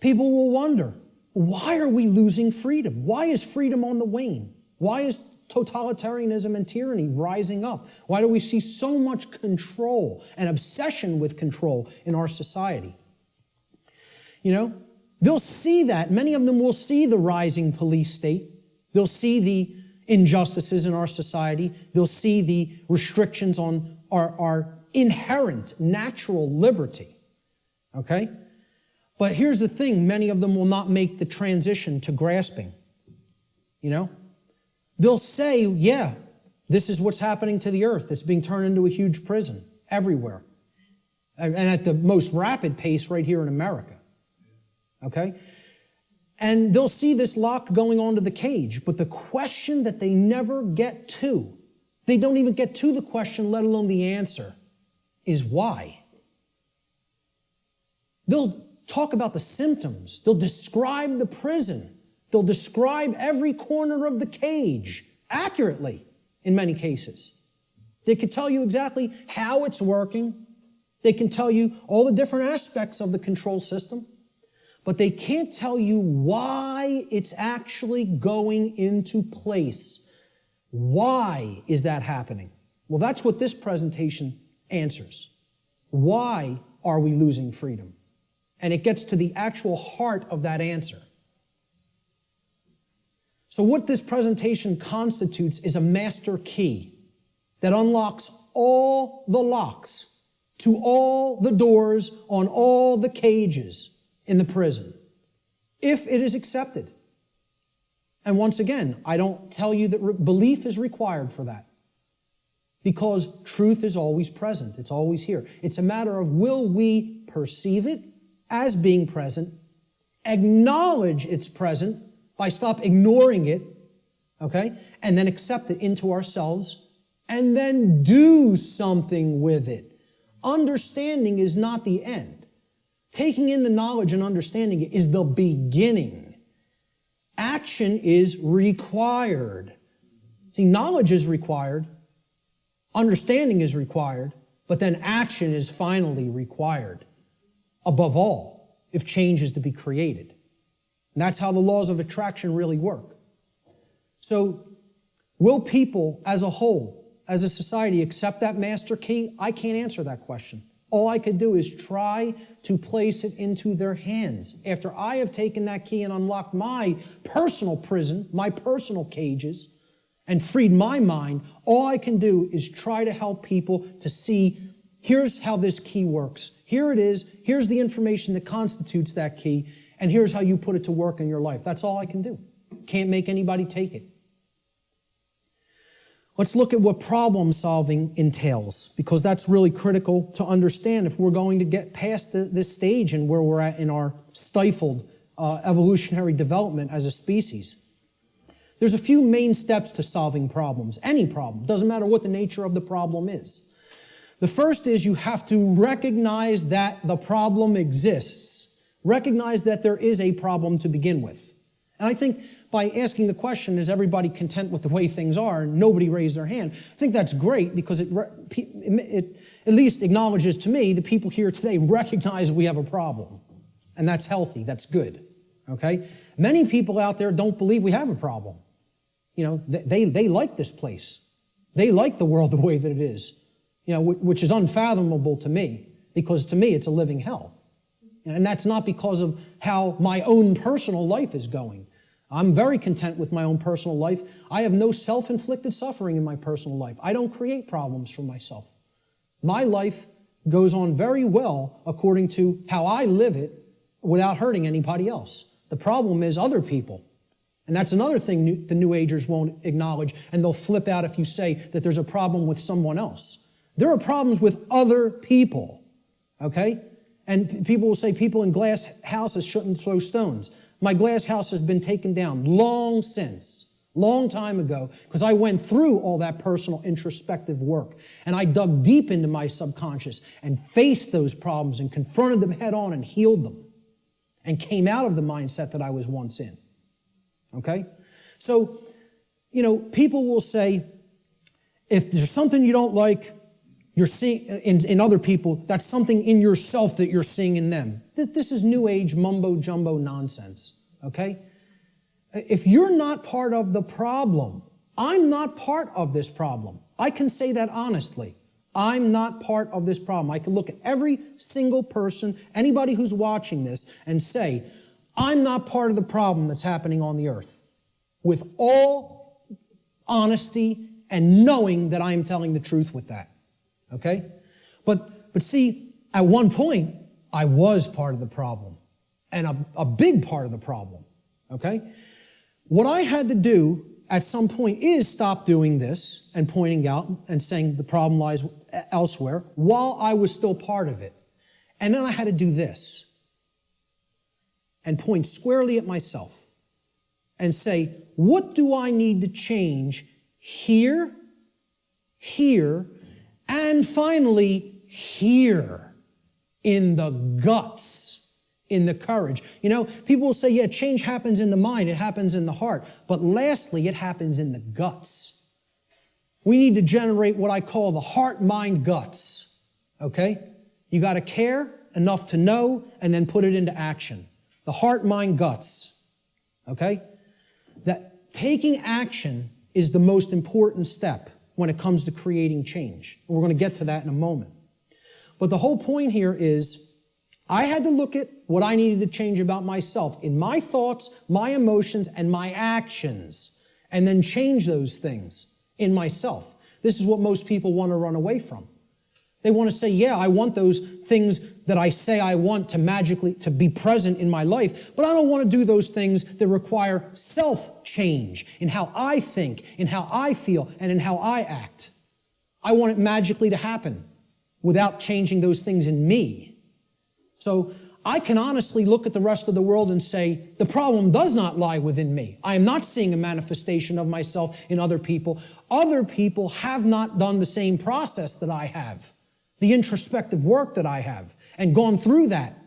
people will wonder why are we losing freedom? Why is freedom on the wane? Why is totalitarianism and tyranny rising up? Why do we see so much control and obsession with control in our society? You know, They'll see that. Many of them will see the rising police state. They'll see the injustices in our society. They'll see the restrictions on our, our inherent natural liberty. Okay? But here's the thing many of them will not make the transition to grasping. You know? They'll say, yeah, this is what's happening to the earth. It's being turned into a huge prison everywhere. And at the most rapid pace right here in America okay? And they'll see this lock going onto the cage, but the question that they never get to, they don't even get to the question, let alone the answer, is why? They'll talk about the symptoms, they'll describe the prison, they'll describe every corner of the cage accurately in many cases. They can tell you exactly how it's working. They can tell you all the different aspects of the control system but they can't tell you why it's actually going into place. Why is that happening? Well, that's what this presentation answers. Why are we losing freedom? And it gets to the actual heart of that answer. So, what this presentation constitutes is a master key that unlocks all the locks to all the doors on all the cages in the prison if it is accepted. And once again, I don't tell you that belief is required for that. Because truth is always present, it's always here. It's a matter of will we perceive it as being present, acknowledge it's present by stop ignoring it, okay, and then accept it into ourselves, and then do something with it. Understanding is not the end. Taking in the knowledge and understanding it is the beginning. Action is required. See, knowledge is required, understanding is required, but then action is finally required. Above all, if change is to be created. And that's how the laws of attraction really work. So, will people as a whole, as a society, accept that master key? I can't answer that question. All I could do is try to place it into their hands. After I have taken that key and unlocked my personal prison, my personal cages, and freed my mind, all I can do is try to help people to see here's how this key works. Here it is. Here's the information that constitutes that key. And here's how you put it to work in your life. That's all I can do. Can't make anybody take it. Let's look at what problem solving entails, because that's really critical to understand if we're going to get past the, this stage and where we're at in our stifled uh, evolutionary development as a species. There's a few main steps to solving problems, any problem, doesn't matter what the nature of the problem is. The first is you have to recognize that the problem exists. Recognize that there is a problem to begin with. And I think by asking the question, is everybody content with the way things are? Nobody raised their hand. I think that's great because it, it at least acknowledges to me the people here today recognize we have a problem. And that's healthy, that's good. Okay? Many people out there don't believe we have a problem. You know, they, they like this place. They like the world the way that it is, you know, which is unfathomable to me because to me it's a living hell. And that's not because of how my own personal life is going. I'm very content with my own personal life. I have no self inflicted suffering in my personal life. I don't create problems for myself. My life goes on very well according to how I live it without hurting anybody else. The problem is other people. And that's another thing the New Agers won't acknowledge, and they'll flip out if you say that there's a problem with someone else. There are problems with other people, okay? And people will say people in glass houses shouldn't throw stones. My glass house has been taken down long since, long time ago, because I went through all that personal introspective work. And I dug deep into my subconscious and faced those problems and confronted them head on and healed them and came out of the mindset that I was once in. Okay? So, you know, people will say, if there's something you don't like, you're seeing in, in other people, that's something in yourself that you're seeing in them. This is new age mumbo jumbo nonsense, okay? If you're not part of the problem, I'm not part of this problem. I can say that honestly. I'm not part of this problem. I can look at every single person, anybody who's watching this, and say, I'm not part of the problem that's happening on the earth. With all honesty and knowing that I am telling the truth with that. Okay? But, but see, at one point, I was part of the problem and a, a big part of the problem. Okay? What I had to do at some point is stop doing this and pointing out and saying the problem lies elsewhere while I was still part of it. And then I had to do this and point squarely at myself and say, what do I need to change here, here, and finally, here in the guts, in the courage. You know, people will say, yeah, change happens in the mind, it happens in the heart. But lastly, it happens in the guts. We need to generate what I call the heart mind guts. Okay? You got to care enough to know and then put it into action. The heart mind guts. Okay? That taking action is the most important step when it comes to creating change. And we're going to get to that in a moment. But the whole point here is I had to look at what I needed to change about myself in my thoughts, my emotions, and my actions, and then change those things in myself. This is what most people want to run away from. They want to say, yeah, I want those things that I say I want to magically to be present in my life, but I don't want to do those things that require self change in how I think, in how I feel, and in how I act. I want it magically to happen without changing those things in me. So I can honestly look at the rest of the world and say, the problem does not lie within me. I am not seeing a manifestation of myself in other people. Other people have not done the same process that I have, the introspective work that I have, and gone through that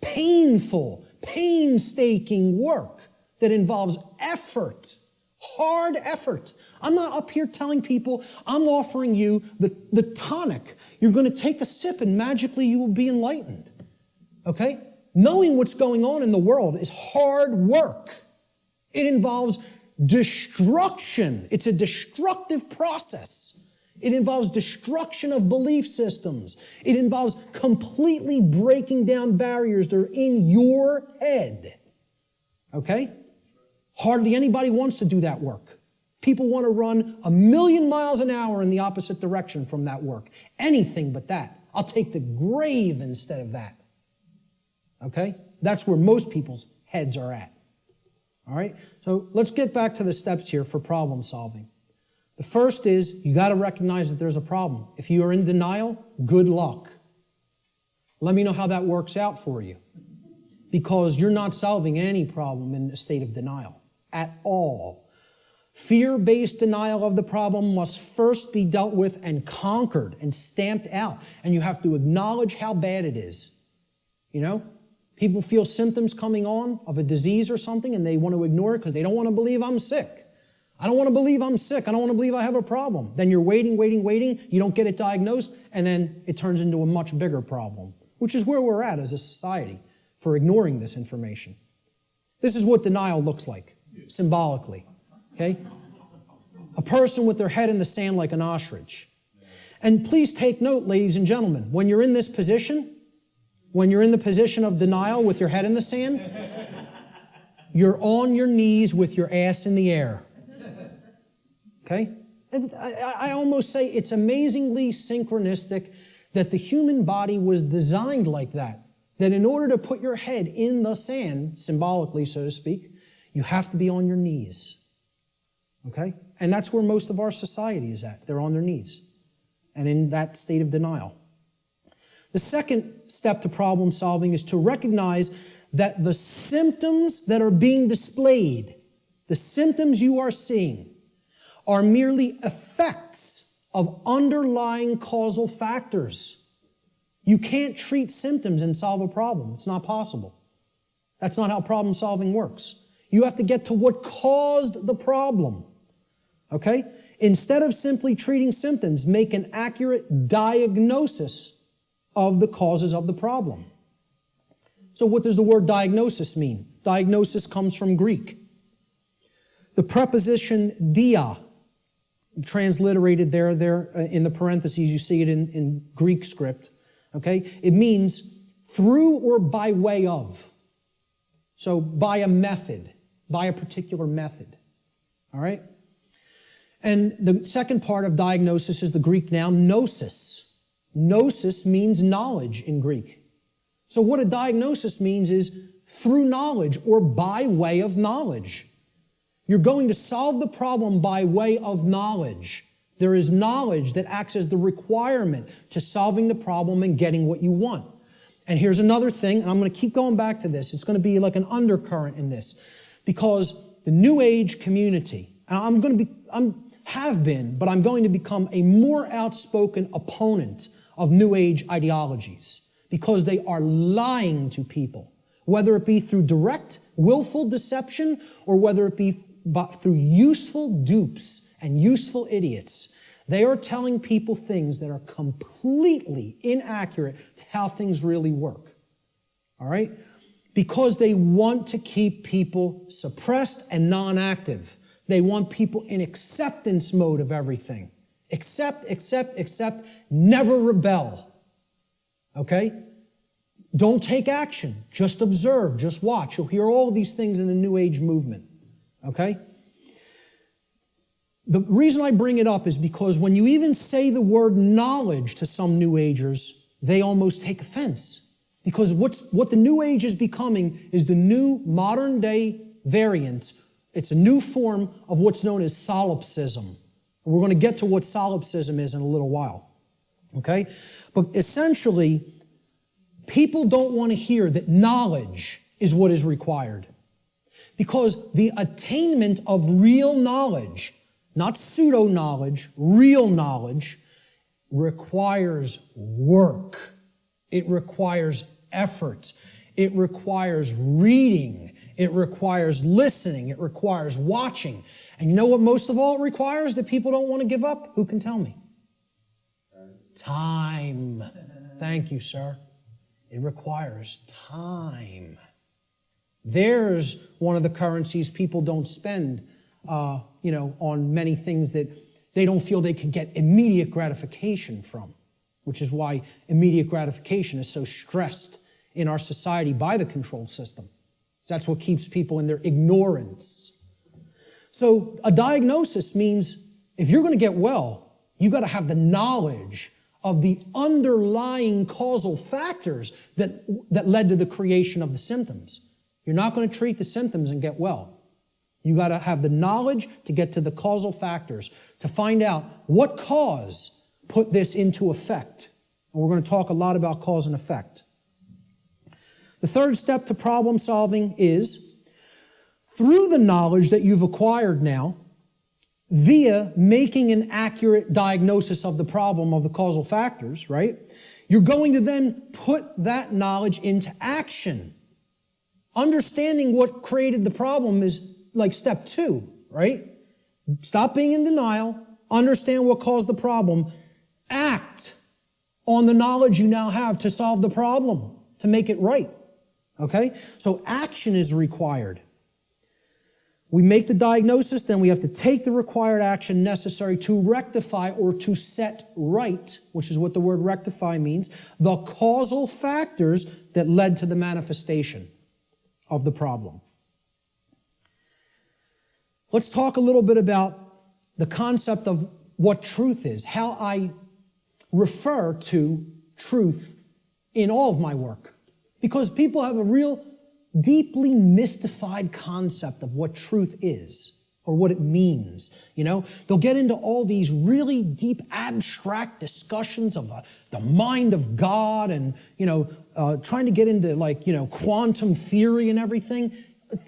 painful, painstaking work that involves effort, hard effort. I'm not up here telling people I'm offering you the, the tonic. You're going to take a sip and magically you will be enlightened. Okay? Knowing what's going on in the world is hard work. It involves destruction. It's a destructive process. It involves destruction of belief systems. It involves completely breaking down barriers that are in your head. Okay? Hardly anybody wants to do that work. People want to run a million miles an hour in the opposite direction from that work. Anything but that. I'll take the grave instead of that. Okay? That's where most people's heads are at. All right? So let's get back to the steps here for problem solving. The first is you got to recognize that there's a problem. If you are in denial, good luck. Let me know how that works out for you. Because you're not solving any problem in a state of denial at all. Fear based denial of the problem must first be dealt with and conquered and stamped out. And you have to acknowledge how bad it is. You know, People feel symptoms coming on of a disease or something and they want to ignore it because they don't want to believe I'm sick. I don't want to believe I'm sick. I don't want to believe I have a problem. Then you're waiting, waiting, waiting. You don't get it diagnosed and then it turns into a much bigger problem, which is where we're at as a society for ignoring this information. This is what denial looks like symbolically. Okay? A person with their head in the sand like an ostrich. And please take note, ladies and gentlemen, when you're in this position, when you're in the position of denial with your head in the sand, you're on your knees with your ass in the air. Okay? I, almost say it's amazingly synchronistic that the human body was designed like that. That in order to put your head in the sand, symbolically, so to speak, you have to be on your knees. Okay? And that's where most of our society is at. They're on their knees and in that state of denial. The second step to problem solving is to recognize that the symptoms that are being displayed, the symptoms you are seeing, are merely effects of underlying causal factors. You can't treat symptoms and solve a problem. It's not possible. That's not how problem solving works. You have to get to what caused the problem. Okay? Instead of simply treating symptoms, make an accurate diagnosis of the causes of the problem. So what does the word diagnosis mean? Diagnosis comes from Greek. The preposition dia, transliterated there, there uh, in the parentheses, you see it in, in Greek script, okay? It means through or by way of. So by a method, by a particular method, all right? And the second part of diagnosis is the Greek noun gnosis. Gnosis means knowledge in Greek. So what a diagnosis means is through knowledge or by way of knowledge. You're going to solve the problem by way of knowledge. There is knowledge that acts as the requirement to solving the problem and getting what you want. And here's another thing, and I'm going to keep going back to this. It's going to be like an undercurrent in this because the New Age community, I'm going to be, I'm have been, but I'm going to become a more outspoken opponent of New Age ideologies because they are lying to people, whether it be through direct, willful deception or whether it be through useful dupes and useful idiots. They are telling people things that are completely inaccurate to how things really work. All right? Because they want to keep people suppressed and non active. They want people in acceptance mode of everything. Accept, accept, accept, never rebel. Okay? Don't take action. Just observe. Just watch. You'll hear all these things in the New Age movement. Okay? The reason I bring it up is because when you even say the word knowledge to some New Agers, they almost take offense. Because what's, what the New Age is becoming is the new modern day variant. It's a new form of what's known as solipsism. We're going to get to what solipsism is in a little while. Okay? But essentially, people don't want to hear that knowledge is what is required. Because the attainment of real knowledge not pseudo knowledge, real knowledge, requires work. It requires effort. It requires reading. It requires listening. It requires watching. And you know what most of all it requires that people don't want to give up? Who can tell me? Time. Thank you, sir. It requires time. There's one of the currencies people don't spend uh, you know, on many things that they don't feel they can get immediate gratification from, which is why immediate gratification is so stressed in our society by the control system. That's what keeps people in their ignorance. So a diagnosis means if you're going to get well, you got to have the knowledge of the underlying causal factors that, that led to the creation of the symptoms. You're not going to treat the symptoms and get well. You got to have the knowledge to get to the causal factors, to find out what cause put this into effect. And we're going to talk a lot about cause and effect. The third step to problem solving is through the knowledge that you've acquired now, via making an accurate diagnosis of the problem of the causal factors, right? You're going to then put that knowledge into action. Understanding what created the problem is like step two, right? Stop being in denial, understand what caused the problem, act on the knowledge you now have to solve the problem, to make it right. Okay? So action is required. We make the diagnosis, then we have to take the required action necessary to rectify or to set right, which is what the word rectify means, the causal factors that led to the manifestation of the problem. Let's talk a little bit about the concept of what truth is, how I refer to truth in all of my work. Because people have a real deeply mystified concept of what truth is or what it means. You know, they'll get into all these really deep abstract discussions of uh, the mind of God and, you know, uh, trying to get into like, you know, quantum theory and everything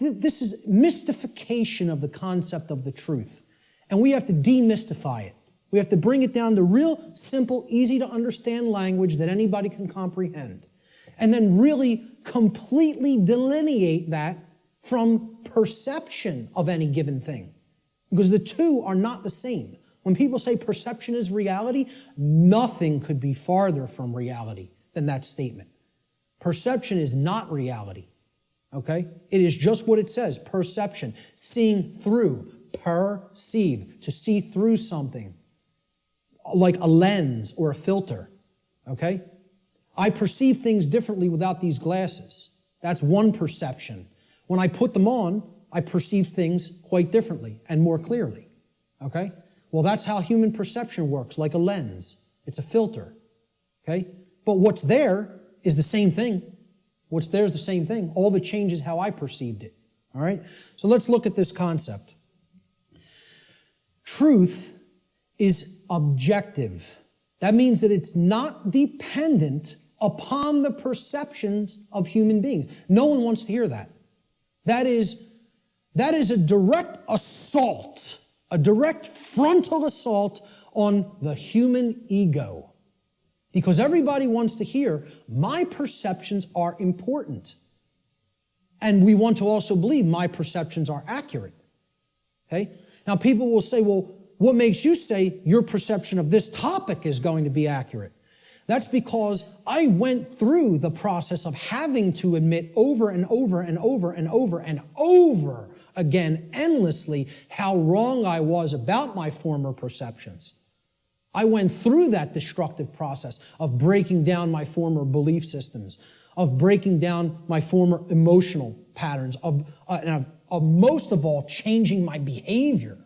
this is mystification of the concept of the truth. And we have to demystify it. We have to bring it down to real simple, easy to understand language that anybody can comprehend. And then really completely delineate that from perception of any given thing. Because the two are not the same. When people say perception is reality, nothing could be farther from reality than that statement. Perception is not reality. Okay? It is just what it says perception, seeing through, perceive, to see through something, like a lens or a filter. Okay? I perceive things differently without these glasses. That's one perception. When I put them on, I perceive things quite differently and more clearly. Okay? Well, that's how human perception works, like a lens. It's a filter. Okay? But what's there is the same thing. What's there is the same thing. All the change is how I perceived it. All right? So let's look at this concept. Truth is objective. That means that it's not dependent upon the perceptions of human beings. No one wants to hear that. That is, that is a direct assault, a direct frontal assault on the human ego. Because everybody wants to hear, my perceptions are important. And we want to also believe my perceptions are accurate. Okay? Now, people will say, well, what makes you say your perception of this topic is going to be accurate? That's because I went through the process of having to admit over and over and over and over and over again, endlessly, how wrong I was about my former perceptions. I went through that destructive process of breaking down my former belief systems, of breaking down my former emotional patterns, of, uh, and of, of most of all, changing my behavior.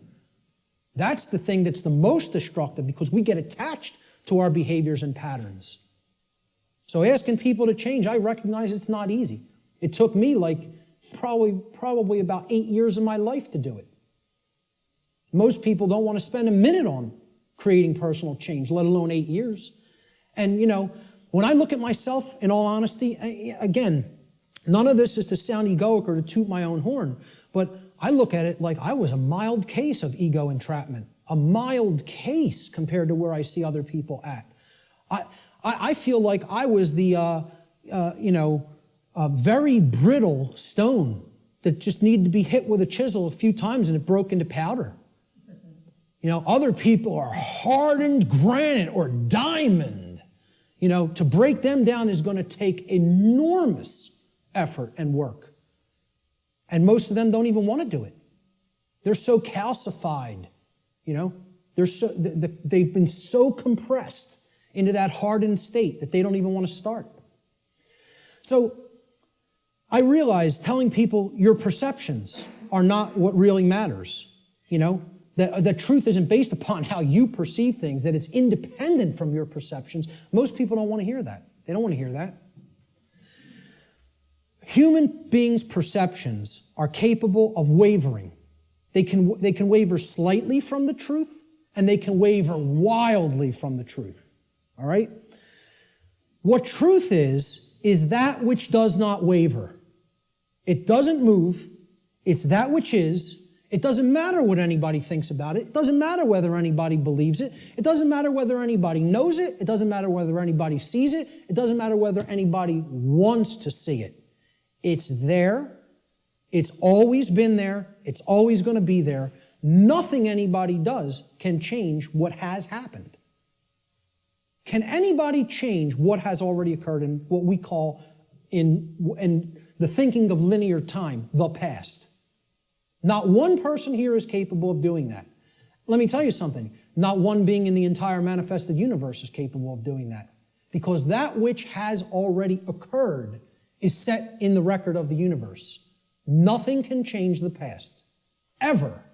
That's the thing that's the most destructive because we get attached to our behaviors and patterns. So asking people to change, I recognize it's not easy. It took me like probably probably about 8 years of my life to do it. Most people don't want to spend a minute on creating personal change, let alone 8 years. And you know, when I look at myself in all honesty, again, none of this is to sound egoic or to toot my own horn, but I look at it like I was a mild case of ego entrapment, a mild case compared to where I see other people at. I, I, feel like I was the, uh, uh, you know, very brittle stone that just needed to be hit with a chisel a few times and it broke into powder. You know, other people are hardened granite or diamond. You know, to break them down is going to take enormous effort and work. And most of them don't even want to do it. They're so calcified, you know, they're so, they've been so compressed into that hardened state that they don't even want to start. So I realize telling people your perceptions are not what really matters, you know, that, that truth isn't based upon how you perceive things, that it's independent from your perceptions. Most people don't want to hear that. They don't want to hear that. Human beings' perceptions are capable of wavering. They can, they can waver slightly from the truth, and they can waver wildly from the truth. All right? What truth is, is that which does not waver. It doesn't move. It's that which is. It doesn't matter what anybody thinks about it. It doesn't matter whether anybody believes it. It doesn't matter whether anybody knows it. It doesn't matter whether anybody sees it. It doesn't matter whether anybody wants to see it. It's there. It's always been there. It's always going to be there. Nothing anybody does can change what has happened. Can anybody change what has already occurred in what we call in, in the thinking of linear time, the past? Not one person here is capable of doing that. Let me tell you something. Not one being in the entire manifested universe is capable of doing that. Because that which has already occurred is set in the record of the universe. Nothing can change the past. Ever.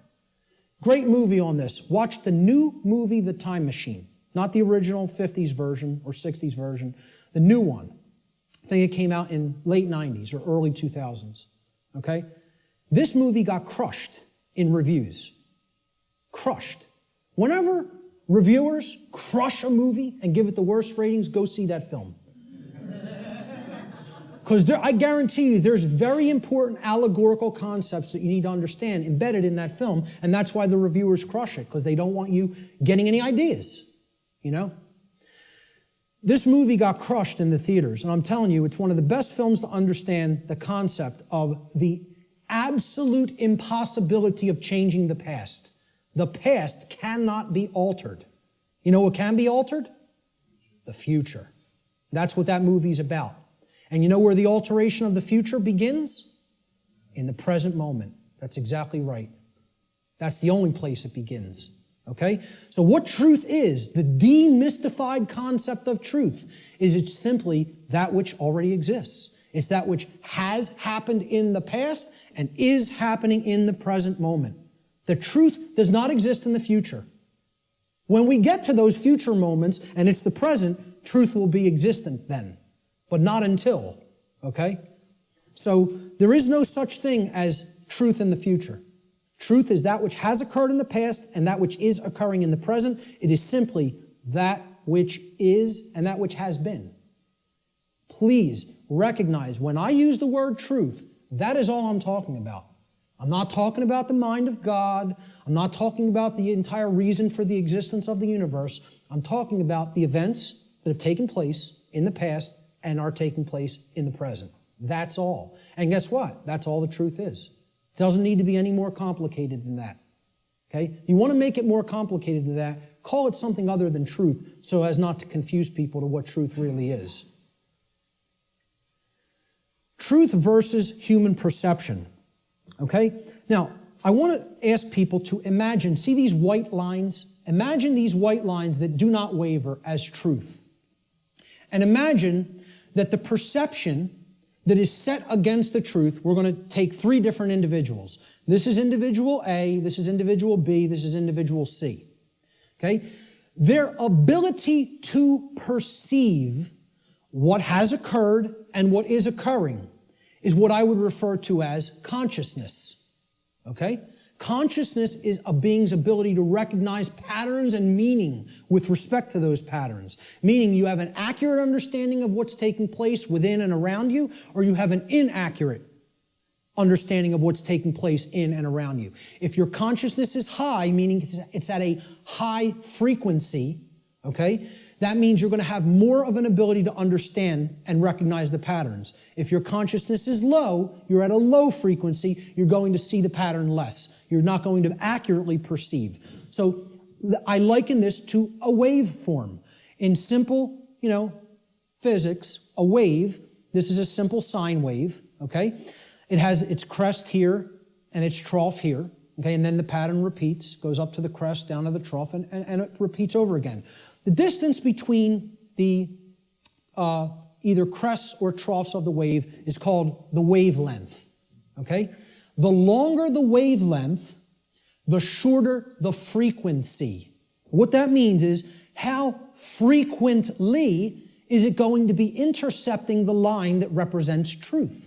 Great movie on this. Watch the new movie, The Time Machine. Not the original 50s version or 60s version, the new one. I think it came out in late 90s or early 2000s. Okay? This movie got crushed in reviews. Crushed. Whenever reviewers crush a movie and give it the worst ratings, go see that film. Because I guarantee you there's very important allegorical concepts that you need to understand embedded in that film, and that's why the reviewers crush it, because they don't want you getting any ideas, you know? This movie got crushed in the theaters, and I'm telling you, it's one of the best films to understand the concept of the absolute impossibility of changing the past. The past cannot be altered. You know what can be altered? The future. That's what that movie's about. And you know where the alteration of the future begins? In the present moment. That's exactly right. That's the only place it begins. Okay? So what truth is, the demystified concept of truth, is it's simply that which already exists. It's that which has happened in the past and is happening in the present moment. The truth does not exist in the future. When we get to those future moments and it's the present, truth will be existent then, but not until, okay? So there is no such thing as truth in the future. Truth is that which has occurred in the past and that which is occurring in the present. It is simply that which is and that which has been. Please recognize when I use the word truth, that is all I'm talking about. I'm not talking about the mind of God. I'm not talking about the entire reason for the existence of the universe. I'm talking about the events that have taken place in the past and are taking place in the present. That's all. And guess what? That's all the truth is. It doesn't need to be any more complicated than that. Okay? You want to make it more complicated than that, call it something other than truth so as not to confuse people to what truth really is. Truth versus human perception. Okay? Now, I want to ask people to imagine, see these white lines? Imagine these white lines that do not waver as truth. And imagine that the perception that is set against the truth, we're going to take three different individuals. This is individual A, this is individual B, this is individual C. Okay? Their ability to perceive what has occurred and what is occurring is what I would refer to as consciousness. Okay? Consciousness is a being's ability to recognize patterns and meaning with respect to those patterns. Meaning you have an accurate understanding of what's taking place within and around you, or you have an inaccurate understanding of what's taking place in and around you. If your consciousness is high, meaning it's at a high frequency, okay, that means you're going to have more of an ability to understand and recognize the patterns. If your consciousness is low, you're at a low frequency, you're going to see the pattern less. You're not going to accurately perceive. So I liken this to a waveform. In simple, you know, physics, a wave, this is a simple sine wave, okay? It has its crest here and its trough here, okay? And then the pattern repeats, goes up to the crest, down to the trough, and, and, and it repeats over again. The distance between the uh, either crests or troughs of the wave is called the wavelength, okay? The longer the wavelength, the shorter the frequency. What that means is how frequently is it going to be intercepting the line that represents truth?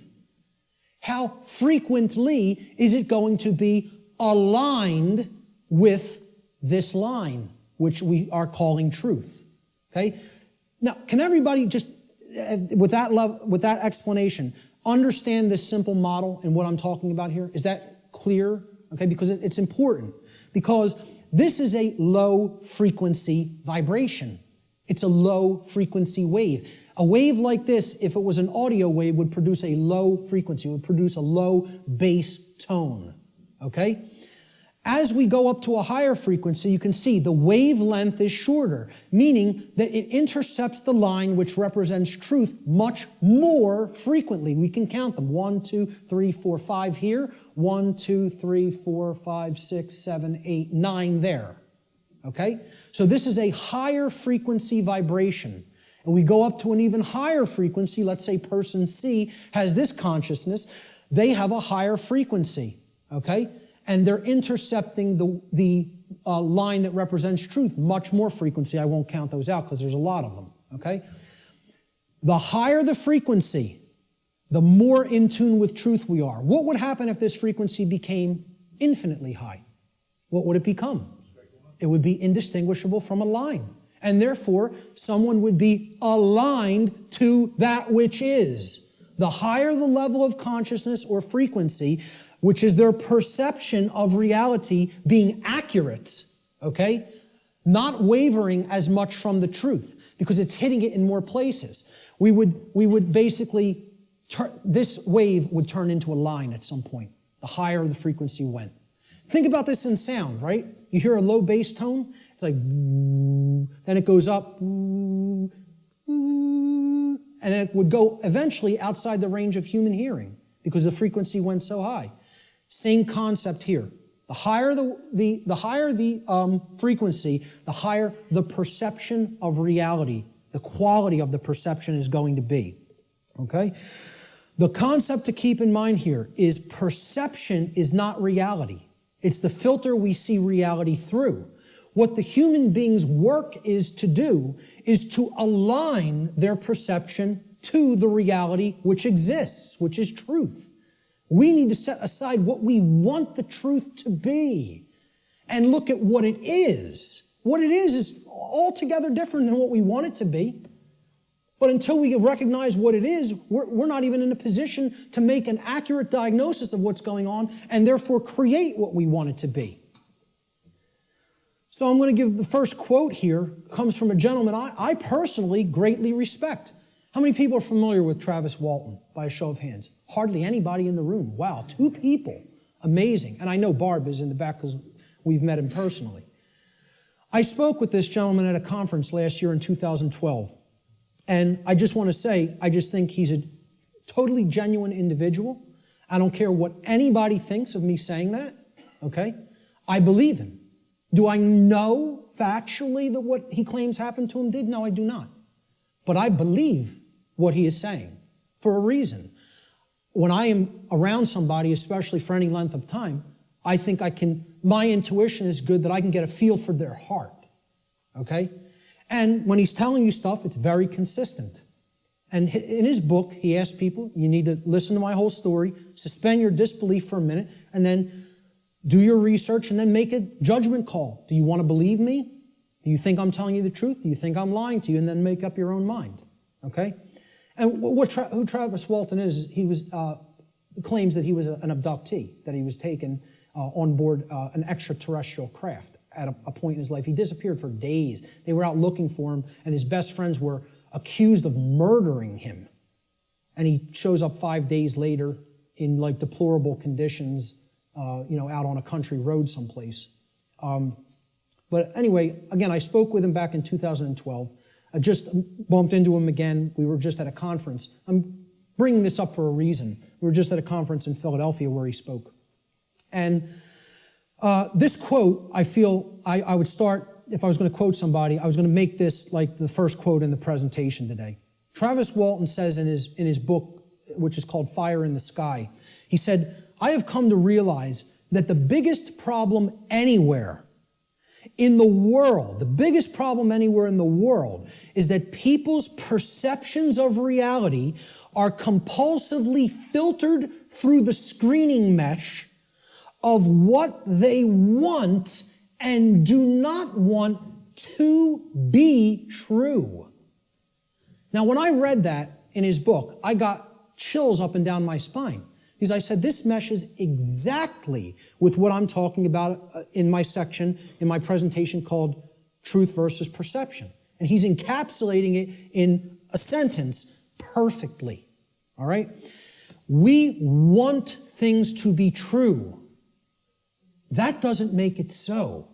How frequently is it going to be aligned with this line, which we are calling truth? Okay? Now, can everybody just, uh, with that love, with that explanation, understand this simple model and what I'm talking about here? Is that clear? Okay, because it's important. Because this is a low frequency vibration. It's a low frequency wave. A wave like this, if it was an audio wave, would produce a low frequency, would produce a low bass tone. Okay? As we go up to a higher frequency, you can see the wavelength is shorter, meaning that it intercepts the line which represents truth much more frequently. We can count them. One, two, three, four, five here. One, two, three, four, five, six, seven, eight, nine there. Okay? So this is a higher frequency vibration and we go up to an even higher frequency, let's say person C has this consciousness, they have a higher frequency, okay? And they're intercepting the, the uh, line that represents truth, much more frequency. I won't count those out because there's a lot of them, okay? The higher the frequency, the more in tune with truth we are. What would happen if this frequency became infinitely high? What would it become? It would be indistinguishable from a line and therefore someone would be aligned to that which is. The higher the level of consciousness or frequency, which is their perception of reality being accurate, okay? Not wavering as much from the truth because it's hitting it in more places. We would, we would basically, this wave would turn into a line at some point, the higher the frequency went. Think about this in sound, right? You hear a low bass tone, it's like, then it goes up, and it would go eventually outside the range of human hearing because the frequency went so high. Same concept here. The higher the, the, the, higher the um, frequency, the higher the perception of reality, the quality of the perception is going to be. Okay? The concept to keep in mind here is perception is not reality. It's the filter we see reality through. What the human being's work is to do is to align their perception to the reality which exists, which is truth. We need to set aside what we want the truth to be and look at what it is. What it is is altogether different than what we want it to be. But until we recognize what it is, we're, we're, not even in a position to make an accurate diagnosis of what's going on and therefore create what we want it to be. So I'm going to give the first quote here, comes from a gentleman I, I personally greatly respect. How many people are familiar with Travis Walton by a show of hands? Hardly anybody in the room. Wow, two people. Amazing. And I know Barb is in the back because we've met him personally. I spoke with this gentleman at a conference last year in 2012. And I just want to say, I just think he's a totally genuine individual. I don't care what anybody thinks of me saying that, okay? I believe him. Do I know factually that what he claims happened to him did? No, I do not. But I believe what he is saying for a reason. When I am around somebody, especially for any length of time, I think I can, my intuition is good that I can get a feel for their heart. Okay? And when he's telling you stuff, it's very consistent. And in his book, he asks people, you need to listen to my whole story, suspend your disbelief for a minute, and then do your research and then make a judgment call. Do you want to believe me? Do you think I'm telling you the truth? Do you think I'm lying to you? And then make up your own mind. Okay? And what, Tra- who Travis Walton is, he was, uh, claims that he was an abductee, that he was taken uh, on board uh, an extraterrestrial craft at a, a point in his life. He disappeared for days. They were out looking for him, and his best friends were accused of murdering him. And he shows up five days later in like deplorable conditions, uh, you know, out on a country road someplace. Um, but anyway, again, I spoke with him back in 2012. I just bumped into him again. We were just at a conference. I'm bringing this up for a reason. We were just at a conference in Philadelphia where he spoke. And uh, this quote, I feel I, I would start, if I was going to quote somebody, I was going to make this like the first quote in the presentation today. Travis Walton says in his, in his book, which is called Fire in the Sky, he said, I have come to realize that the biggest problem anywhere in the world, the biggest problem anywhere in the world is that people's perceptions of reality are compulsively filtered through the screening mesh of what they want and do not want to be true. Now, when I read that in his book, I got chills up and down my spine. Because I said, this meshes exactly with what I'm talking about uh, in my section, in my presentation called Truth versus Perception. And he's encapsulating it in a sentence perfectly. All right? We want things to be true. That doesn't make it so.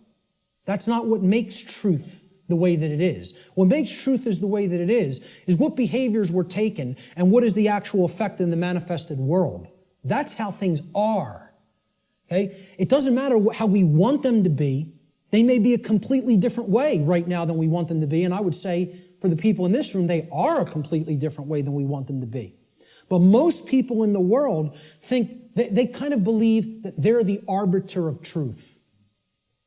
That's not what makes truth the way that it is. What makes truth is the way that it is, is what behaviors were taken and what is the actual effect in the manifested world. That's how things are. Okay? It doesn't matter how we want them to be. They may be a completely different way right now than we want them to be. And I would say for the people in this room, they are a completely different way than we want them to be. But most people in the world think they, they kind of believe that they're the arbiter of truth.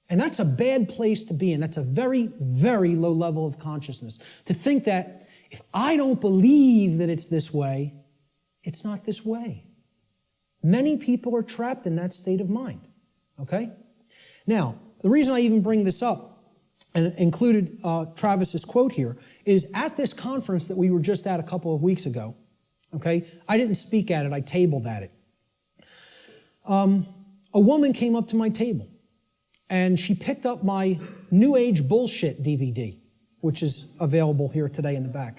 And that's a bad place to be in. That's a very, very low level of consciousness. To think that if I don't believe that it's this way, it's not this way. Many people are trapped in that state of mind. Okay? Now, the reason I even bring this up and included uh, Travis's quote here is at this conference that we were just at a couple of weeks ago. Okay? I didn't speak at it, I tabled at it um, a woman came up to my table and she picked up my New Age Bullshit DVD, which is available here today in the back.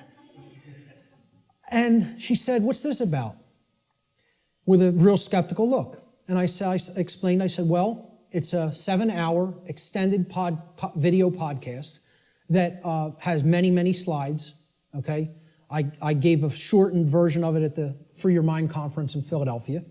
And she said, What's this about? With a real skeptical look. And I, said, I explained, I said, Well, it's a seven hour extended pod, video podcast that uh, has many, many slides. Okay. I, I gave a shortened version of it at the Free Your Mind conference in Philadelphia.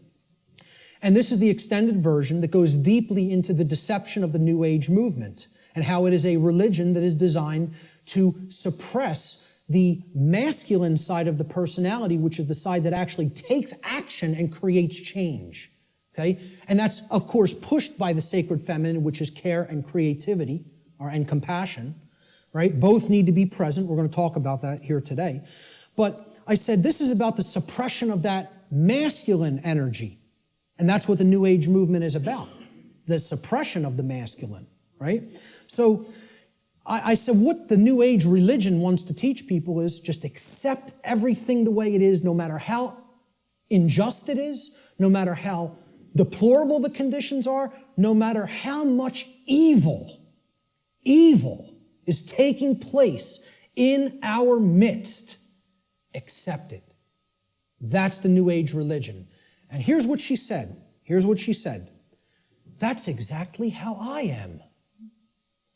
And this is the extended version that goes deeply into the deception of the New Age movement and how it is a religion that is designed to suppress the masculine side of the personality, which is the side that actually takes action and creates change. Okay? And that's, of course, pushed by the sacred feminine, which is care and creativity, or, and compassion, right? Both need to be present. We're going to talk about that here today. But I said this is about the suppression of that masculine energy and that's what the New Age movement is about the suppression of the masculine, right? So I, I, said, what the New Age religion wants to teach people is just accept everything the way it is, no matter how unjust it is, no matter how deplorable the conditions are, no matter how much evil, evil is taking place in our midst, accept it. That's the New Age religion. And here's what she said. Here's what she said. That's exactly how I am.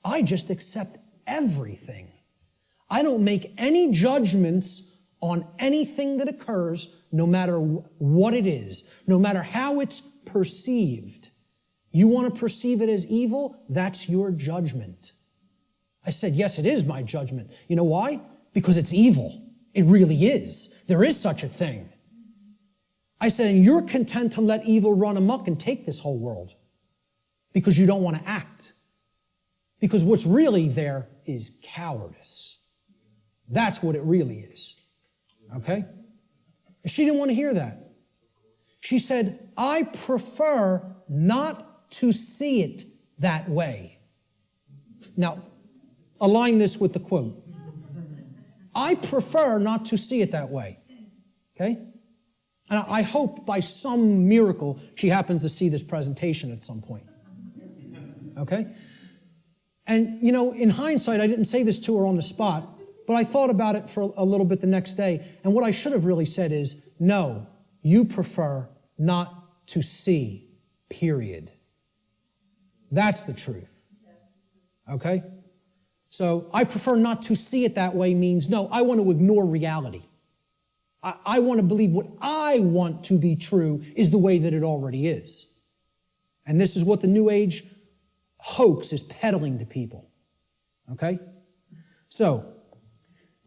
I just accept everything. I don't make any judgments on anything that occurs, no matter what it is, no matter how it's perceived. You want to perceive it as evil? That's your judgment. I said, Yes, it is my judgment. You know why? Because it's evil. It really is. There is such a thing. I said, and you're content to let evil run amok and take this whole world. because you don't want to act. Because what's really there is cowardice. That's what it really is. Okay? She didn't want to hear that. She said, I prefer not to see it that way. Now, align this with the quote. I prefer not to see it that way. Okay? And I hope by some miracle she happens to see this presentation at some point. Okay? And, you know, in hindsight, I didn't say this to her on the spot, but I thought about it for a little bit the next day. And what I should have really said is no, you prefer not to see, period. That's the truth. Okay? So I prefer not to see it that way means no, I want to ignore reality. I, I want to believe what I want to be true is the way that it already is. And this is what the New Age hoax is peddling to people. Okay? So,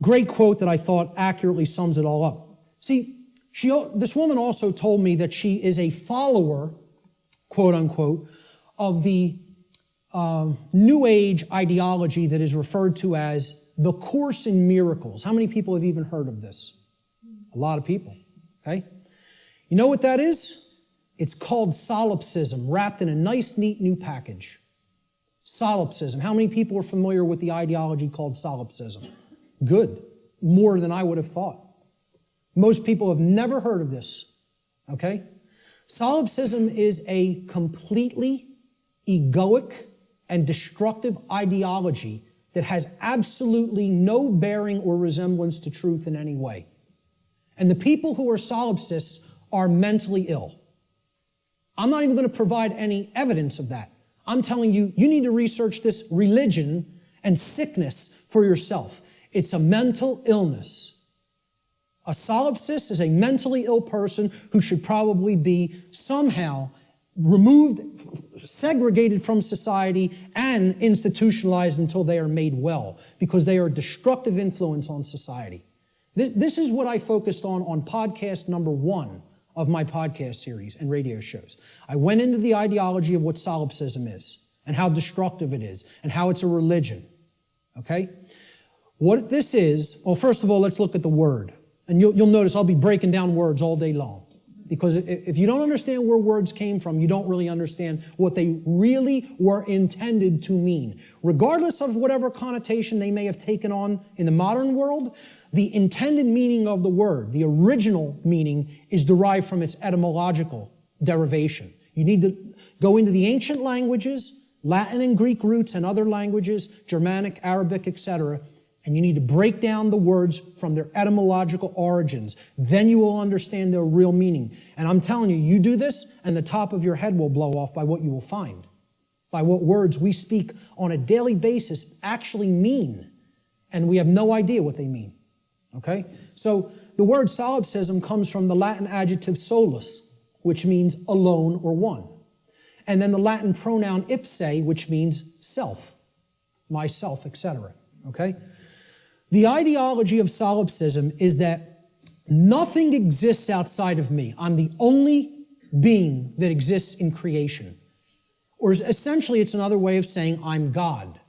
great quote that I thought accurately sums it all up. See, she, this woman also told me that she is a follower, quote unquote, of the uh, New Age ideology that is referred to as the Course in Miracles. How many people have even heard of this? A lot of people. Okay? You know what that is? It's called solipsism, wrapped in a nice, neat new package. Solipsism. How many people are familiar with the ideology called solipsism? Good. More than I would have thought. Most people have never heard of this. Okay? Solipsism is a completely egoic and destructive ideology that has absolutely no bearing or resemblance to truth in any way. And the people who are solipsists are mentally ill. I'm not even going to provide any evidence of that. I'm telling you, you need to research this religion and sickness for yourself. It's a mental illness. A solipsist is a mentally ill person who should probably be somehow removed, segregated from society, and institutionalized until they are made well because they are a destructive influence on society. This is what I focused on on podcast number one of my podcast series and radio shows. I went into the ideology of what solipsism is and how destructive it is and how it's a religion. Okay? What this is, well, first of all, let's look at the word. And you'll, you'll notice I'll be breaking down words all day long. Because if you don't understand where words came from, you don't really understand what they really were intended to mean. Regardless of whatever connotation they may have taken on in the modern world, the intended meaning of the word, the original meaning, is derived from its etymological derivation. You need to go into the ancient languages, Latin and Greek roots and other languages, Germanic, Arabic, etc., and you need to break down the words from their etymological origins. Then you will understand their real meaning. And I'm telling you, you do this, and the top of your head will blow off by what you will find, by what words we speak on a daily basis actually mean, and we have no idea what they mean. Okay? So the word solipsism comes from the Latin adjective solus, which means alone or one. And then the Latin pronoun ipse, which means self, myself, etc. Okay? The ideology of solipsism is that nothing exists outside of me. I'm the only being that exists in creation. Or essentially, it's another way of saying I'm God.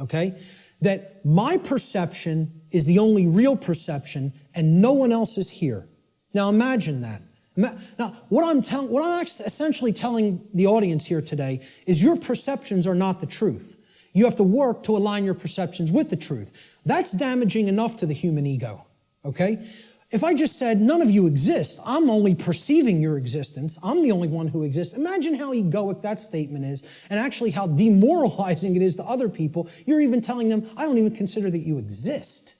Okay? That my perception is the only real perception and no one else is here. Now imagine that. Now, what I'm, tell- what I'm essentially telling the audience here today is your perceptions are not the truth. You have to work to align your perceptions with the truth. That's damaging enough to the human ego, okay? If I just said, none of you exist, I'm only perceiving your existence, I'm the only one who exists, imagine how egoic that statement is, and actually how demoralizing it is to other people. You're even telling them, I don't even consider that you exist.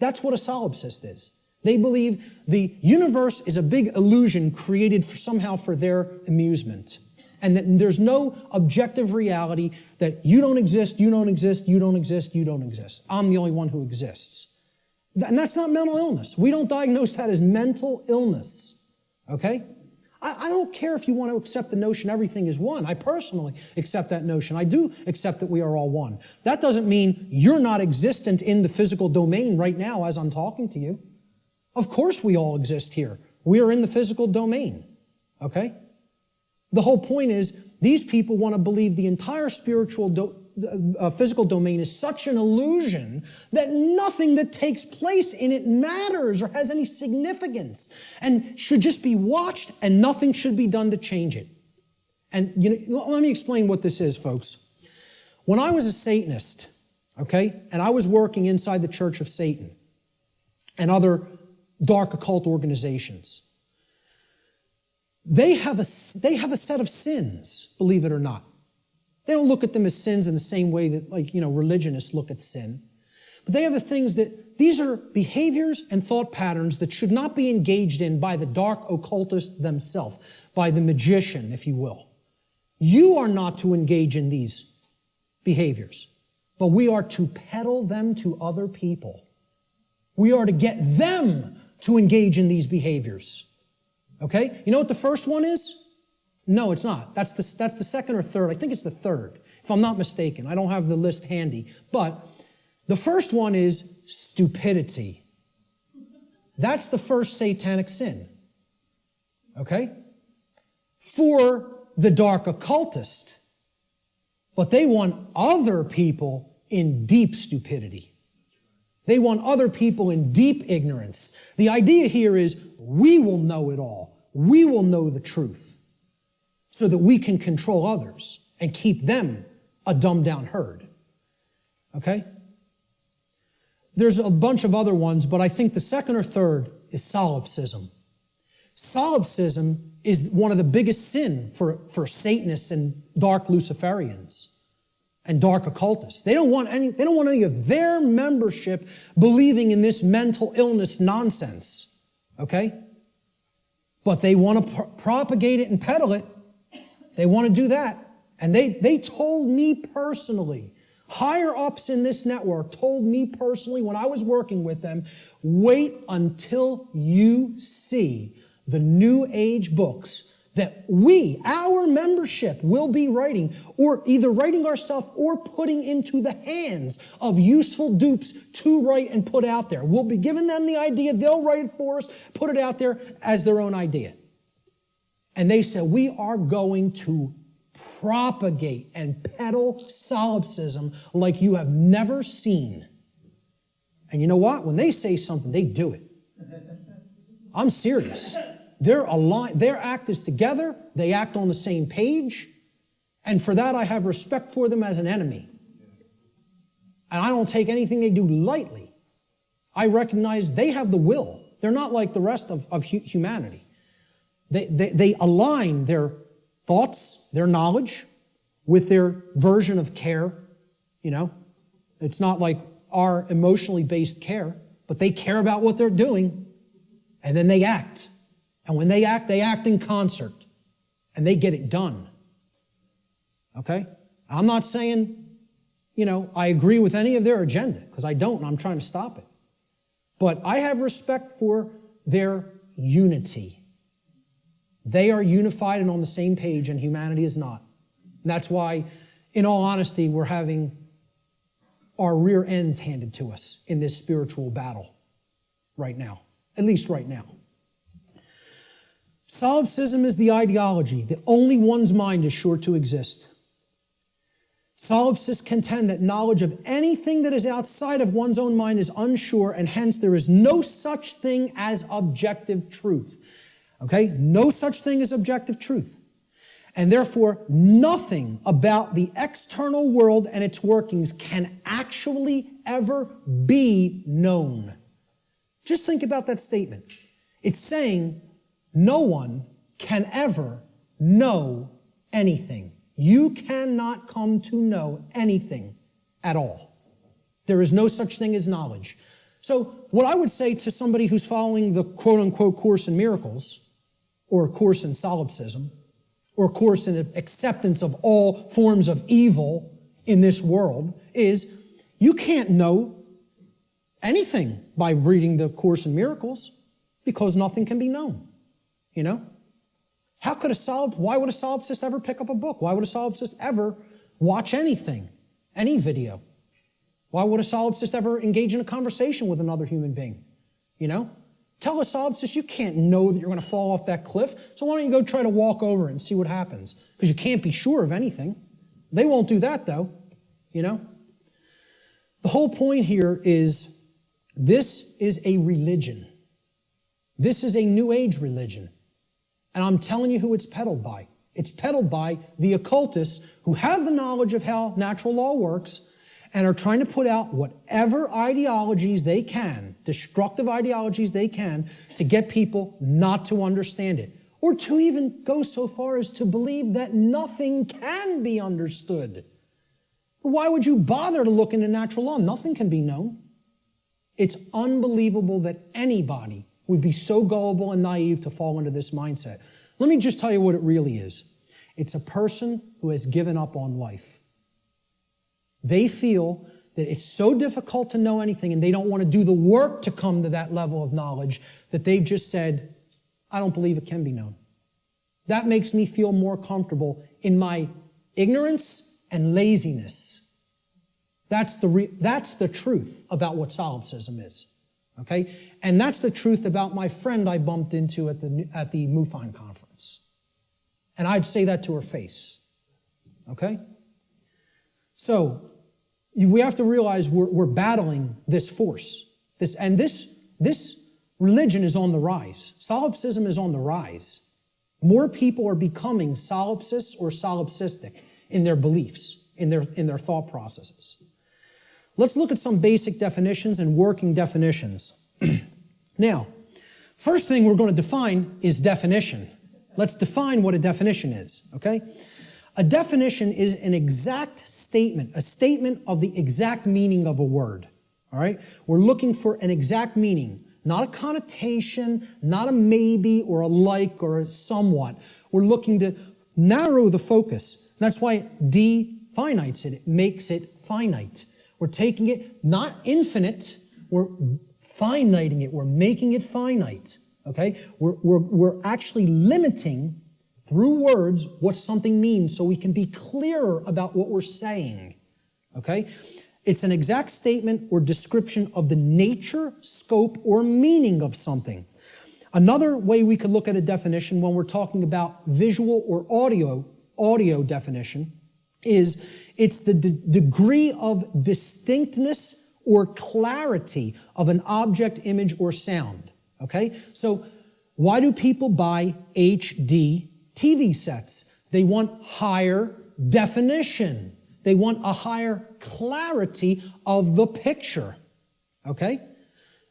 That's what a solipsist is. They believe the universe is a big illusion created for somehow for their amusement. And that there's no objective reality that you don't exist, you don't exist, you don't exist, you don't exist. I'm the only one who exists. And that's not mental illness. We don't diagnose that as mental illness. Okay? I, I, don't care if you want to accept the notion everything is one. I personally accept that notion. I do accept that we are all one. That doesn't mean you're not existent in the physical domain right now as I'm talking to you. Of course we all exist here. We are in the physical domain. Okay? The whole point is these people want to believe the entire spiritual, uh, physical domain is such an illusion that nothing that takes place in it matters or has any significance and should just be watched and nothing should be done to change it. And you know, let me explain what this is, folks. When I was a Satanist, okay, and I was working inside the Church of Satan and other dark occult organizations, they have a, they have a set of sins, believe it or not. They don't look at them as sins in the same way that, like, you know, religionists look at sin. But they have the things that, these are behaviors and thought patterns that should not be engaged in by the dark occultist themselves, by the magician, if you will. You are not to engage in these behaviors, but we are to peddle them to other people. We are to get them to engage in these behaviors. Okay? You know what the first one is? No, it's not. That's the, that's the second or third. I think it's the third, if I'm not mistaken. I don't have the list handy. But the first one is stupidity. That's the first satanic sin. Okay? For the dark occultist. But they want other people in deep stupidity. They want other people in deep ignorance. The idea here is we will know it all. We will know the truth so that we can control others and keep them a dumbed down herd. Okay? There's a bunch of other ones, but I think the second or third is solipsism. Solipsism is one of the biggest sin for, for Satanists and dark Luciferians and dark occultists. They don't want any, they don't want any of their membership believing in this mental illness nonsense. Okay? But they want to propagate it and peddle it. They want to do that. And they, they told me personally, higher ups in this network told me personally when I was working with them, wait until you see the New Age books that we, our membership, will be writing, or either writing ourselves or putting into the hands of useful dupes to write and put out there. We'll be giving them the idea, they'll write it for us, put it out there as their own idea. And they said, We are going to propagate and peddle solipsism like you have never seen. And you know what? When they say something, they do it. I'm serious. They're aligned, their act is together, they act on the same page, and for that I have respect for them as an enemy. And I don't take anything they do lightly. I recognize they have the will. They're not like the rest of, of humanity. They, they, they align their thoughts, their knowledge, with their version of care. You know, it's not like our emotionally based care, but they care about what they're doing and then they act. And when they act, they act in concert and they get it done. Okay? I'm not saying, you know, I agree with any of their agenda because I don't and I'm trying to stop it. But I have respect for their unity. They are unified and on the same page, and humanity is not. And that's why, in all honesty, we're having our rear ends handed to us in this spiritual battle right now, at least right now. Solipsism is the ideology that only one's mind is sure to exist. Solipsists contend that knowledge of anything that is outside of one's own mind is unsure, and hence there is no such thing as objective truth. Okay? No such thing as objective truth. And therefore, nothing about the external world and its workings can actually ever be known. Just think about that statement. It's saying no one can ever know anything. You cannot come to know anything at all. There is no such thing as knowledge. So, what I would say to somebody who's following the quote unquote Course in Miracles, or a course in solipsism, or a course in acceptance of all forms of evil in this world, is you can't know anything by reading the Course in Miracles because nothing can be known. You know? How could a solid, why would a solipsist ever pick up a book? Why would a solipsist ever watch anything, any video? Why would a solipsist ever engage in a conversation with another human being? You know? Tell a solipsist you can't know that you're going to fall off that cliff, so why don't you go try to walk over and see what happens? Because you can't be sure of anything. They won't do that though, you know? The whole point here is this is a religion. This is a New Age religion. And I'm telling you who it's peddled by. It's peddled by the occultists who have the knowledge of how natural law works and are trying to put out whatever ideologies they can, destructive ideologies they can, to get people not to understand it. Or to even go so far as to believe that nothing can be understood. Why would you bother to look into natural law? Nothing can be known. It's unbelievable that anybody would be so gullible and naive to fall into this mindset. Let me just tell you what it really is. It's a person who has given up on life. They feel that it's so difficult to know anything and they don't want to do the work to come to that level of knowledge that they've just said, I don't believe it can be known. That makes me feel more comfortable in my ignorance and laziness. That's the, that's the truth about what solipsism is. Okay? And that's the truth about my friend I bumped into at the, at the MUFON conference. And I'd say that to her face. Okay? So, we have to realize we're, we're battling this force. This, and this, this religion is on the rise. Solipsism is on the rise. More people are becoming solipsists or solipsistic in their beliefs, in their, in their thought processes. Let's look at some basic definitions and working definitions. now, first thing we're going to define is definition. Let's define what a definition is, okay? A definition is an exact statement, a statement of the exact meaning of a word. All right? We're looking for an exact meaning, not a connotation, not a maybe or a like or a somewhat. We're looking to narrow the focus. That's why it definites it. It makes it finite. We're taking it not infinite, we're finiting it. We're making it finite. Okay? We're, we're, we're actually limiting through words what something means so we can be clearer about what we're saying. Okay? It's an exact statement or description of the nature, scope, or meaning of something. Another way we could look at a definition when we're talking about visual or audio, audio definition is it's the degree of distinctness or clarity of an object, image, or sound. Okay? So why do people buy HD TV sets. They want higher definition. They want a higher clarity of the picture. Okay?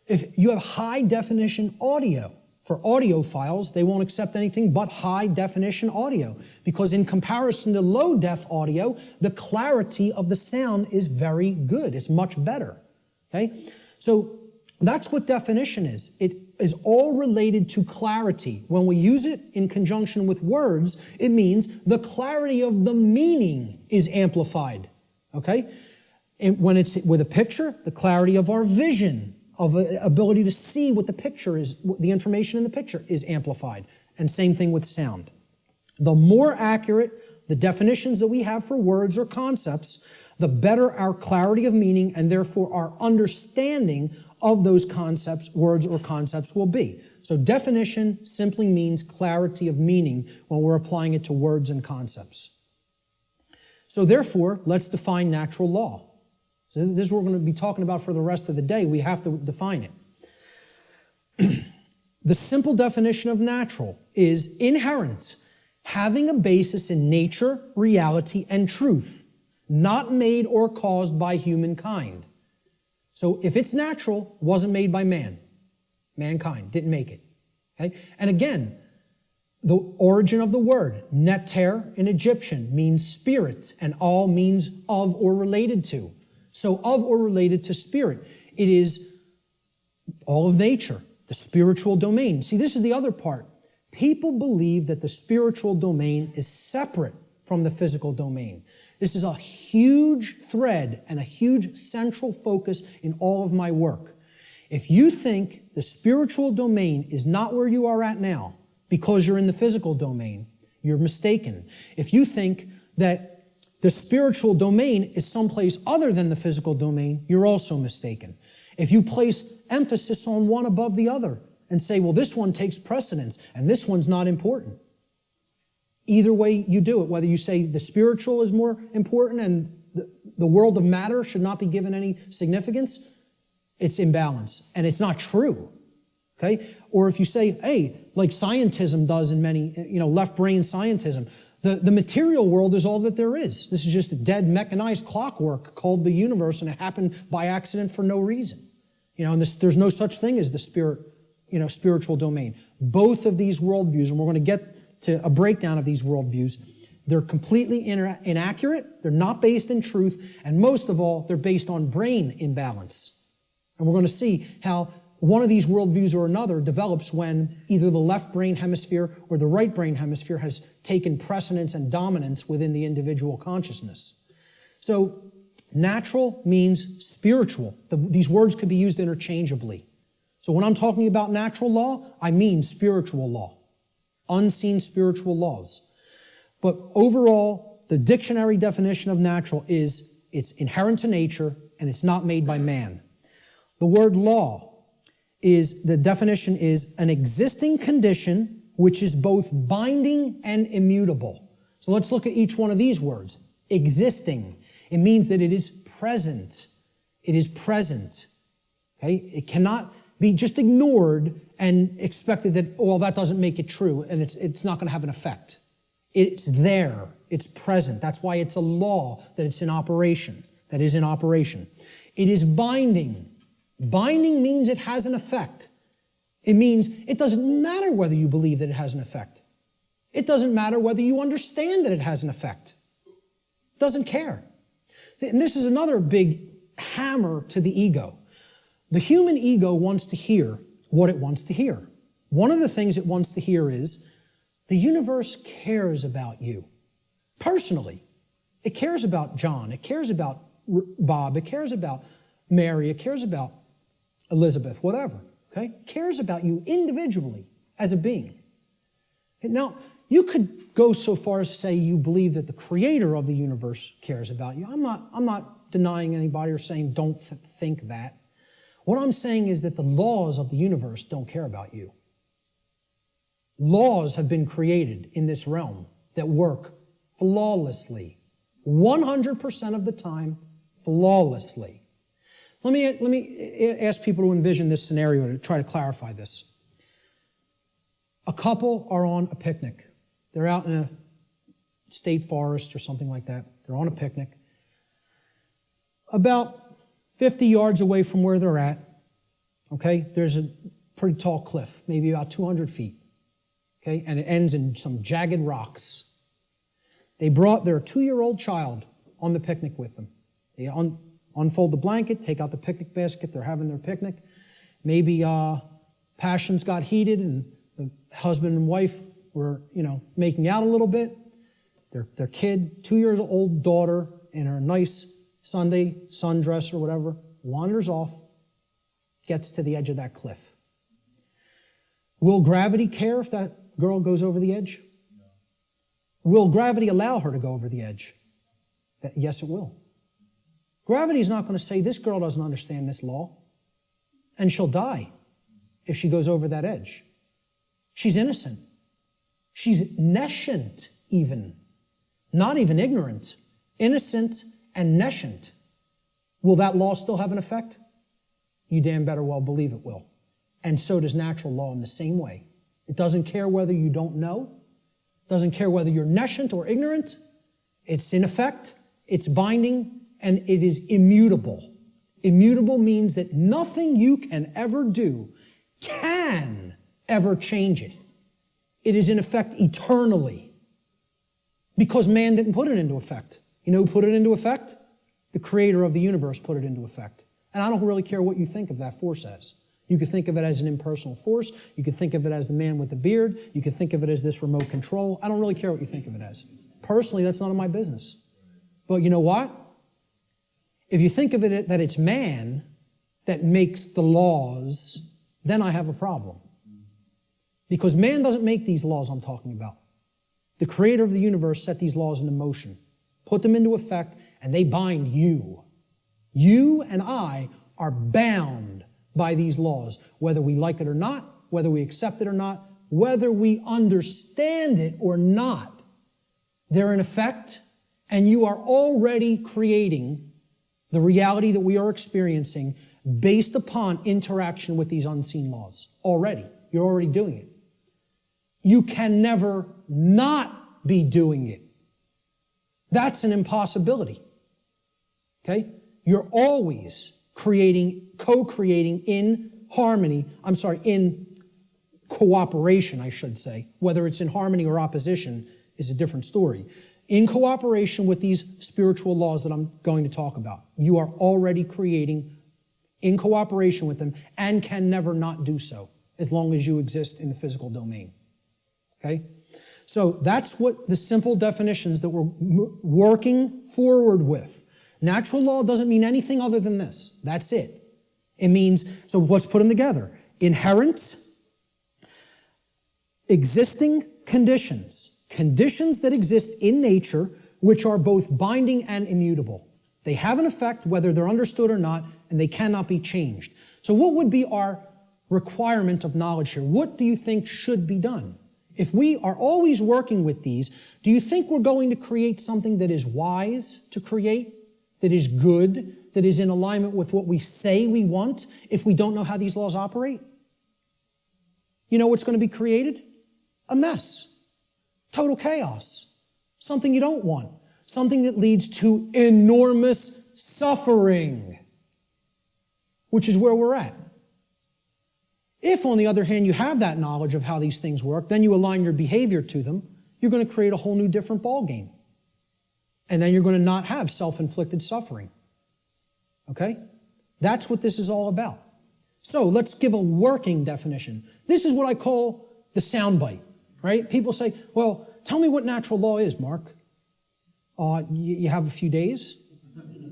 If you have high definition audio, for audio files, they won't accept anything but high definition audio because in comparison to low def audio, the clarity of the sound is very good. It's much better. Okay? So that's what definition is. It is all related to clarity. When we use it in conjunction with words, it means the clarity of the meaning is amplified. Okay? And when it's with a picture, the clarity of our vision, of ability to see what the picture is, the information in the picture is amplified. And same thing with sound. The more accurate the definitions that we have for words or concepts, the better our clarity of meaning and therefore our understanding of those concepts, words or concepts will be. So definition simply means clarity of meaning when we're applying it to words and concepts. So therefore, let's define natural law. So this is what we're going to be talking about for the rest of the day. We have to define it. the simple definition of natural is inherent, having a basis in nature, reality, and truth, not made or caused by humankind. So if it's natural, wasn't made by man. Mankind didn't make it. Okay? And again, the origin of the word, neter in Egyptian, means spirit, and all means of or related to. So of or related to spirit. It is all of nature, the spiritual domain. See, this is the other part. People believe that the spiritual domain is separate from the physical domain. This is a huge thread and a huge central focus in all of my work. If you think the spiritual domain is not where you are at now because you're in the physical domain, you're mistaken. If you think that the spiritual domain is someplace other than the physical domain, you're also mistaken. If you place emphasis on one above the other, and say, well, this one takes precedence and this one's not important. Either way you do it, whether you say the spiritual is more important and the, world of matter should not be given any significance, it's imbalance and it's not true. Okay? Or if you say, hey, like scientism does in many, you know, left brain scientism, the, the material world is all that there is. This is just a dead mechanized clockwork called the universe, and it happened by accident for no reason. You know, and this, there's no such thing as the spirit, you know, spiritual domain. Both of these worldviews, and we're going to get to a breakdown of these worldviews, they're completely inaccurate, they're not based in truth, and most of all, they're based on brain imbalance. And we're going to see how one of these worldviews or another develops when either the left brain hemisphere or the right brain hemisphere has taken precedence and dominance within the individual consciousness. So, natural means spiritual. The, these words could be used interchangeably. So, when I'm talking about natural law, I mean spiritual law, unseen spiritual laws. But overall, the dictionary definition of natural is it's inherent to nature and it's not made by man. The word law is the definition is an existing condition which is both binding and immutable. So let's look at each one of these words. Existing. It means that it is present. It is present. Okay? It cannot be just ignored and expected that, well, that doesn't make it true and it's, it's not going to have an effect. It's there. It's present. That's why it's a law that it's in operation, that is in operation. It is binding. Binding means it has an effect. It means it doesn't matter whether you believe that it has an effect. It doesn't matter whether you understand that it has an effect. It doesn't care. And this is another big hammer to the ego. The human ego wants to hear what it wants to hear. One of the things it wants to hear is the universe cares about you personally. It cares about John. It cares about Bob. It cares about Mary. It cares about Elizabeth, whatever, okay, cares about you individually as a being. Now, you could go so far as to say you believe that the creator of the universe cares about you. I'm not, I'm not denying anybody or saying don't th think that. What I'm saying is that the laws of the universe don't care about you. Laws have been created in this realm that work flawlessly, 100% of the time, flawlessly. Let me, let me ask people to envision this scenario to try to clarify this. A couple are on a picnic. They're out in a state forest or something like that. They're on a picnic. About 50 yards away from where they're at, okay, there's a pretty tall cliff, maybe about 200 feet, okay, and it ends in some jagged rocks. They brought their two year old child on the picnic with them. They on, unfold the blanket, take out the picnic basket, they're having their picnic. Maybe uh, passions got heated and the husband and wife were, you know, making out a little bit. Their, their kid, two-year-old daughter, in her nice Sunday sundress or whatever, wanders off, gets to the edge of that cliff. Will gravity care if that girl goes over the edge? Will gravity allow her to go over the edge? Yes, it will. Gravity is not going to say, this girl doesn't understand this law, and she'll die if she goes over that edge. She's innocent. She's nescient, even. Not even ignorant. Innocent and nescient. Will that law still have an effect? You damn better well believe it will. And so does natural law in the same way. It doesn't care whether you don't know, doesn't care whether you're nescient or ignorant. It's in effect, it's binding, and it is immutable. Immutable means that nothing you can ever do can ever change it. It is in effect eternally because man didn't put it into effect. You know who put it into effect? The creator of the universe put it into effect. And I don't really care what you think of that force as. You could think of it as an impersonal force. You could think of it as the man with the beard. You could think of it as this remote control. I don't really care what you think of it as. Personally, that's none of my business. But you know what? If you think of it that it's man that makes the laws, then I have a problem. Because man doesn't make these laws I'm talking about. The creator of the universe set these laws into motion, put them into effect, and they bind you. You and I are bound by these laws, whether we like it or not, whether we accept it or not, whether we understand it or not, they're in effect, and you are already creating the reality that we are experiencing based upon interaction with these unseen laws. Already. You're already doing it. You can never not be doing it. That's an impossibility. Okay? You're always creating, co-creating in harmony, I'm sorry, in cooperation, I should say. Whether it's in harmony or opposition is a different story. In cooperation with these spiritual laws that I'm going to talk about, you are already creating in cooperation with them and can never not do so as long as you exist in the physical domain. Okay? So that's what the simple definitions that we're working forward with. Natural law doesn't mean anything other than this. That's it. It means, so let's put them together. Inherent, existing conditions, conditions that exist in nature, which are both binding and immutable. They have an effect whether they're understood or not, and they cannot be changed. So what would be our requirement of knowledge here? What do you think should be done? If we are always working with these, do you think we're going to create something that is wise to create, that is good, that is in alignment with what we say we want if we don't know how these laws operate? You know what's going to be created? A mess. Total chaos. Something you don't want. Something that leads to enormous suffering, which is where we're at. If, on the other hand, you have that knowledge of how these things work, then you align your behavior to them, you're going to create a whole new different ballgame. And then you're going to not have self-inflicted suffering. Okay? That's what this is all about. So let's give a working definition. This is what I call the soundbite, right? People say, well, tell me what natural law is, Mark. Uh, you, you have a few days?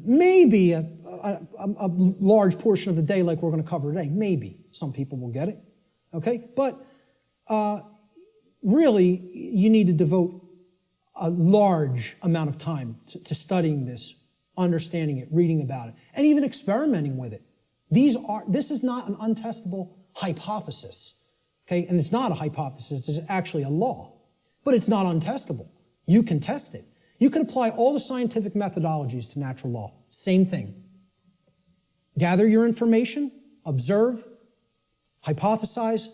Maybe a, a, a, large portion of the day like we're going to cover today. Maybe. Some people will get it. Okay? But uh, really, you need to devote a large amount of time to, to studying this, understanding it, reading about it, and even experimenting with it. These are, this is not an untestable hypothesis. Okay? And it's not a hypothesis, it's actually a law. But it's not untestable. You can test it. You can apply all the scientific methodologies to natural law. Same thing. Gather your information, observe, hypothesize,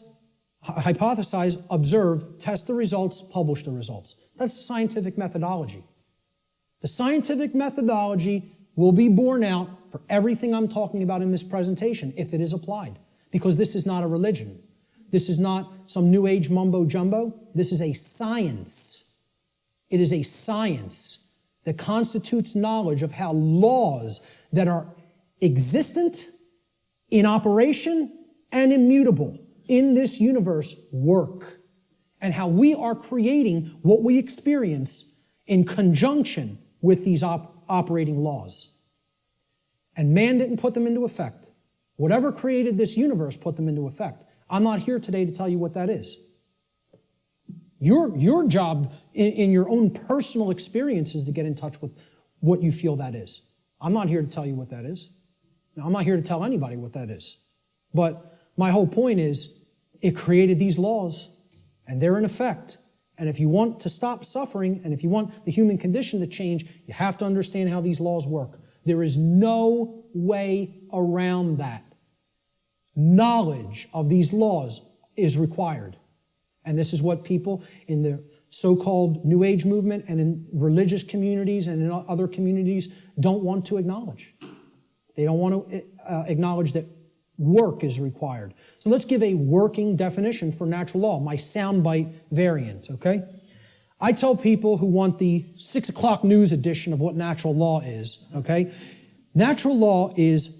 hypothesize, observe, test the results, publish the results. That's scientific methodology. The scientific methodology will be borne out for everything I'm talking about in this presentation if it is applied, because this is not a religion. This is not some new age mumbo jumbo. This is a science. It is a science that constitutes knowledge of how laws that are existent, in operation, and immutable in this universe work, and how we are creating what we experience in conjunction with these op operating laws. And man didn't put them into effect. Whatever created this universe put them into effect. I'm not here today to tell you what that is. Your, your job in, in your own personal experience is to get in touch with what you feel that is. I'm not here to tell you what that is. Now, I'm not here to tell anybody what that is. But my whole point is it created these laws, and they're in effect. And if you want to stop suffering, and if you want the human condition to change, you have to understand how these laws work. There is no way around that. Knowledge of these laws is required. And this is what people in the so-called New Age movement and in religious communities and in other communities don't want to acknowledge. They don't want to uh, acknowledge that work is required. So let's give a working definition for natural law, my soundbite variant, okay? I tell people who want the six o'clock news edition of what natural law is, okay? Natural law is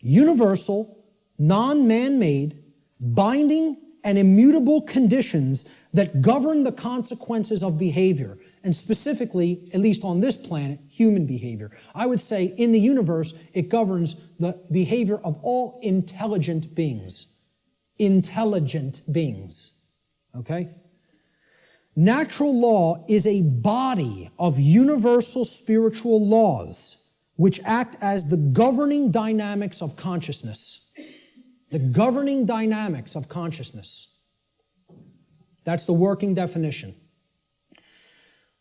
universal, non-man-made, binding, and immutable conditions that govern the consequences of behavior and specifically, at least on this planet, human behavior. I would say in the universe, it governs the behavior of all intelligent beings. Intelligent beings. Okay? Natural law is a body of universal spiritual laws which act as the governing dynamics of consciousness. The governing dynamics of consciousness. That's the working definition.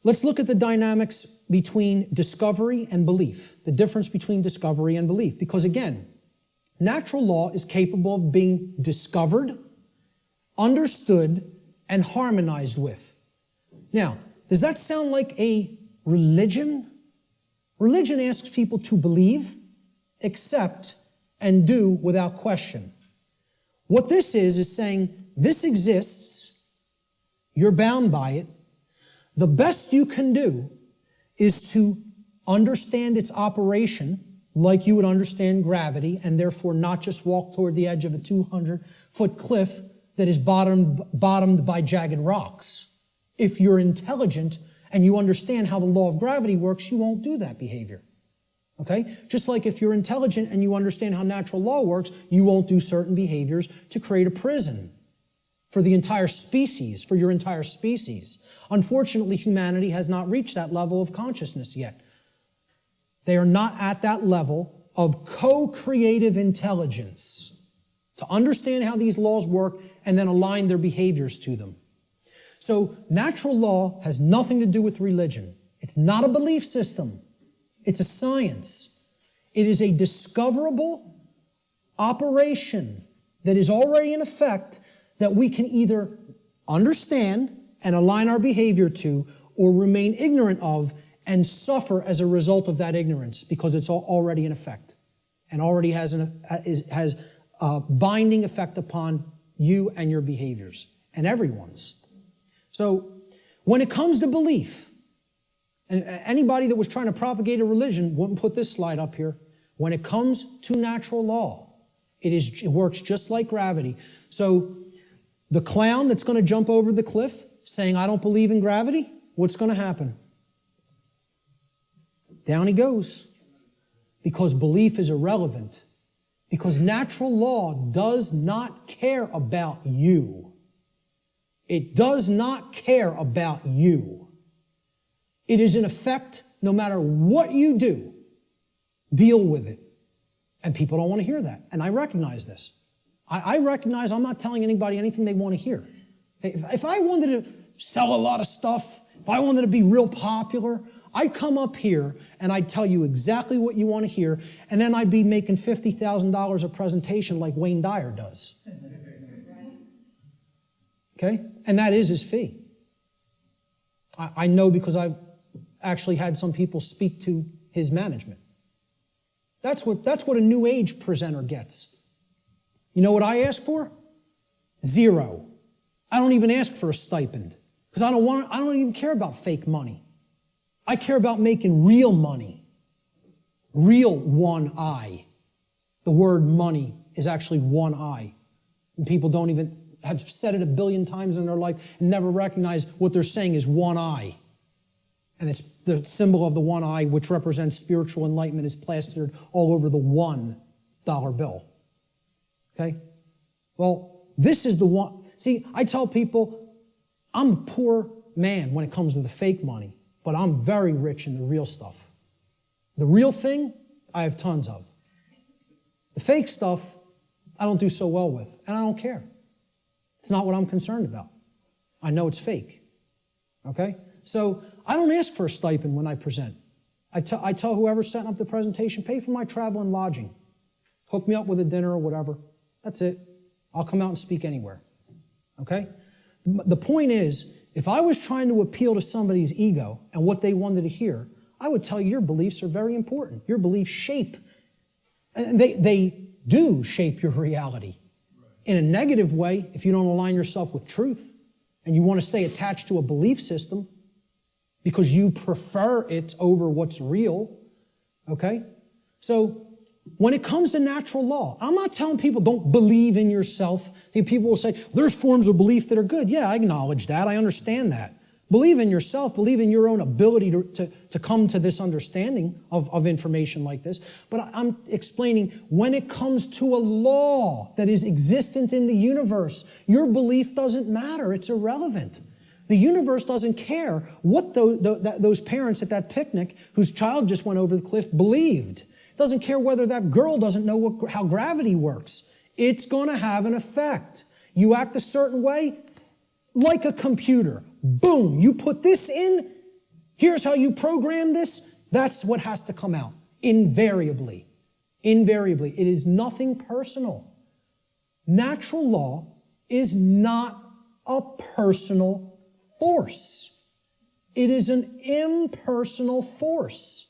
Let's look at the dynamics between discovery and belief, the difference between discovery and belief. Because again, natural law is capable of being discovered, understood, and harmonized with. Now, does that sound like a religion? Religion asks people to believe, accept, and do without question. What this is, is saying this exists, you're bound by it, the best you can do is to understand its operation like you would understand gravity and therefore not just walk toward the edge of a 200 foot cliff that is bottomed, bottomed by jagged rocks. If you're intelligent and you understand how the law of gravity works, you won't do that behavior. Okay? Just like if you're intelligent and you understand how natural law works, you won't do certain behaviors to create a prison for the entire species, for your entire species. Unfortunately, humanity has not reached that level of consciousness yet. They are not at that level of co-creative intelligence to understand how these laws work and then align their behaviors to them. So natural law has nothing to do with religion. It's not a belief system. It's a science. It is a discoverable operation that is already in effect that we can either understand and align our behavior to or remain ignorant of and suffer as a result of that ignorance because it's already in effect and already has, an, has a binding effect upon you and your behaviors and everyone's. So when it comes to belief, and anybody that was trying to propagate a religion wouldn't put this slide up here. When it comes to natural law, it, is, it works just like gravity. So the clown that's going to jump over the cliff saying, I don't believe in gravity, what's going to happen? Down he goes. Because belief is irrelevant. Because natural law does not care about you. It does not care about you. It is in effect, no matter what you do, deal with it. And people don't want to hear that. And I recognize this. I, I recognize I'm not telling anybody anything they want to hear. If, if I wanted to sell a lot of stuff, if I wanted to be real popular, I'd come up here and I'd tell you exactly what you want to hear, and then I'd be making $50,000 a presentation like Wayne Dyer does. Okay? And that is his fee. I, I know because I've actually had some people speak to his management. That's what, that's what a new age presenter gets. You know what I ask for? Zero. I don't even ask for a stipend because I don't want, I don't even care about fake money. I care about making real money. Real one eye. The word money is actually one eye. And people don't even have said it a billion times in their life and never recognize what they're saying is one eye. And it's the symbol of the one eye, which represents spiritual enlightenment, is plastered all over the one dollar bill. Okay? Well, this is the one. See, I tell people I'm a poor man when it comes to the fake money, but I'm very rich in the real stuff. The real thing, I have tons of. The fake stuff, I don't do so well with, and I don't care. It's not what I'm concerned about. I know it's fake. Okay? So I don't ask for a stipend when I present. I, I tell whoever's setting up the presentation, pay for my travel and lodging. Hook me up with a dinner or whatever. That's it. I'll come out and speak anywhere. Okay? The point is, if I was trying to appeal to somebody's ego and what they wanted to hear, I would tell you your beliefs are very important. Your beliefs shape, and they, they do shape your reality. In a negative way, if you don't align yourself with truth and you want to stay attached to a belief system because you prefer it over what's real, okay? So when it comes to natural law, I'm not telling people don't believe in yourself. People will say, there's forms of belief that are good. Yeah, I acknowledge that. I understand that. Believe in yourself. Believe in your own ability to, to, to come to this understanding of, of information like this. But I'm explaining when it comes to a law that is existent in the universe, your belief doesn't matter. It's irrelevant. The universe doesn't care what those, those parents at that picnic whose child just went over the cliff believed doesn't care whether that girl doesn't know what, how gravity works. It's going to have an effect. You act a certain way, like a computer. Boom, you put this in, here's how you program this, that's what has to come out. Invariably. Invariably. It is nothing personal. Natural law is not a personal force. It is an impersonal force.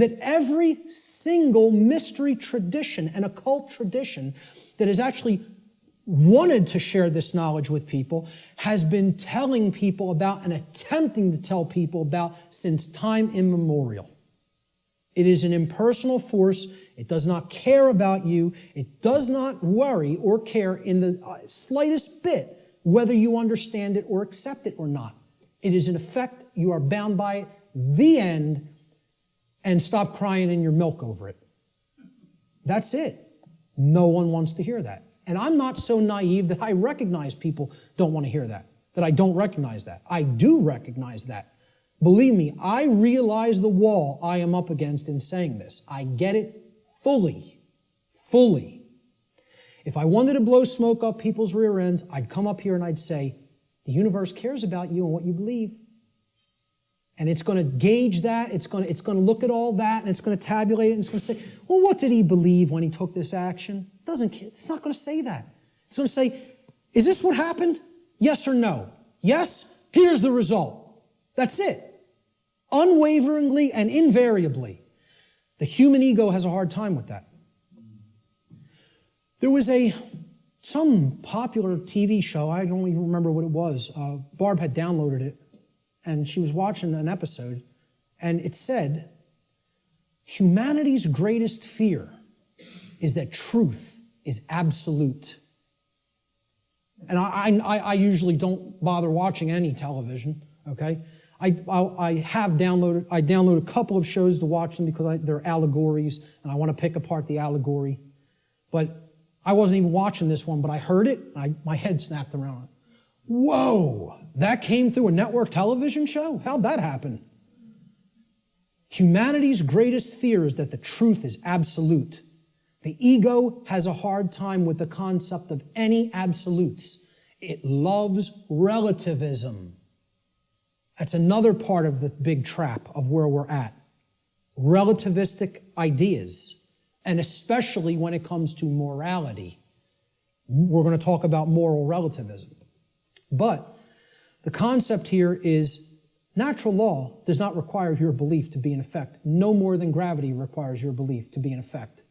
That every single mystery tradition and occult tradition that has actually wanted to share this knowledge with people has been telling people about and attempting to tell people about since time immemorial. It is an impersonal force. It does not care about you. It does not worry or care in the uh, slightest bit whether you understand it or accept it or not. It is in effect, you are bound by it, the end, and stop crying in your milk over it. That's it. No one wants to hear that. And I'm not so naive that I recognize people don't want to hear that, that I don't recognize that. I do recognize that. Believe me, I realize the wall I am up against in saying this. I get it fully, fully. If I wanted to blow smoke up people's rear ends, I'd come up here and I'd say, the universe cares about you and what you believe. And it's going to gauge that, it's going to, it's going to look at all that, and it's going to tabulate it, and it's going to say, well, what did he believe when he took this action? It doesn't, it's not going to say that. It's going to say, is this what happened? Yes or no? Yes? Here's the result. That's it unwaveringly and invariably. The human ego has a hard time with that. There was a some popular TV show, I don't even remember what it was. Uh, Barb had downloaded it, and she was watching an episode, and it said, Humanity's greatest fear is that truth is absolute. And I, I, I usually don't bother watching any television, okay? I, I, I, have downloaded, I download a couple of shows to watch them because I, they're allegories and I want to pick apart the allegory. But I wasn't even watching this one, but I heard it. I, my head snapped around. Whoa, that came through a network television show? How'd that happen? Humanity's greatest fear is that the truth is absolute. The ego has a hard time with the concept of any absolutes. It loves relativism. That's another part of the big trap of where we're at. Relativistic ideas, and especially when it comes to morality. We're going to talk about moral relativism. But the concept here is natural law does not require your belief to be in effect, no more than gravity requires your belief to be in effect.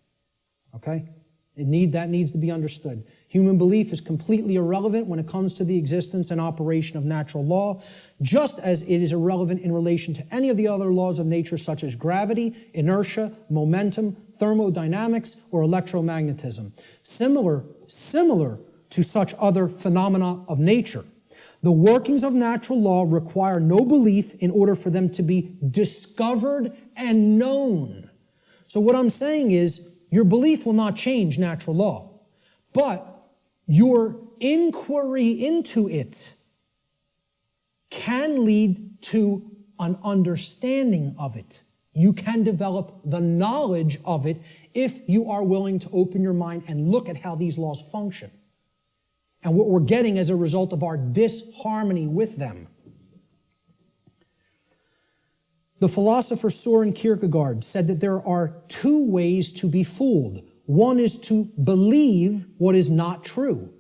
Okay? It need, that needs to be understood. Human belief is completely irrelevant when it comes to the existence and operation of natural law, just as it is irrelevant in relation to any of the other laws of nature such as gravity, inertia, momentum, thermodynamics, or electromagnetism. Similar, similar to such other phenomena of nature. The workings of natural law require no belief in order for them to be discovered and known. So what I'm saying is, your belief will not change natural law, but your inquiry into it can lead to an understanding of it. You can develop the knowledge of it if you are willing to open your mind and look at how these laws function and what we're getting as a result of our disharmony with them. The philosopher Soren Kierkegaard said that there are two ways to be fooled one is to believe what is not true,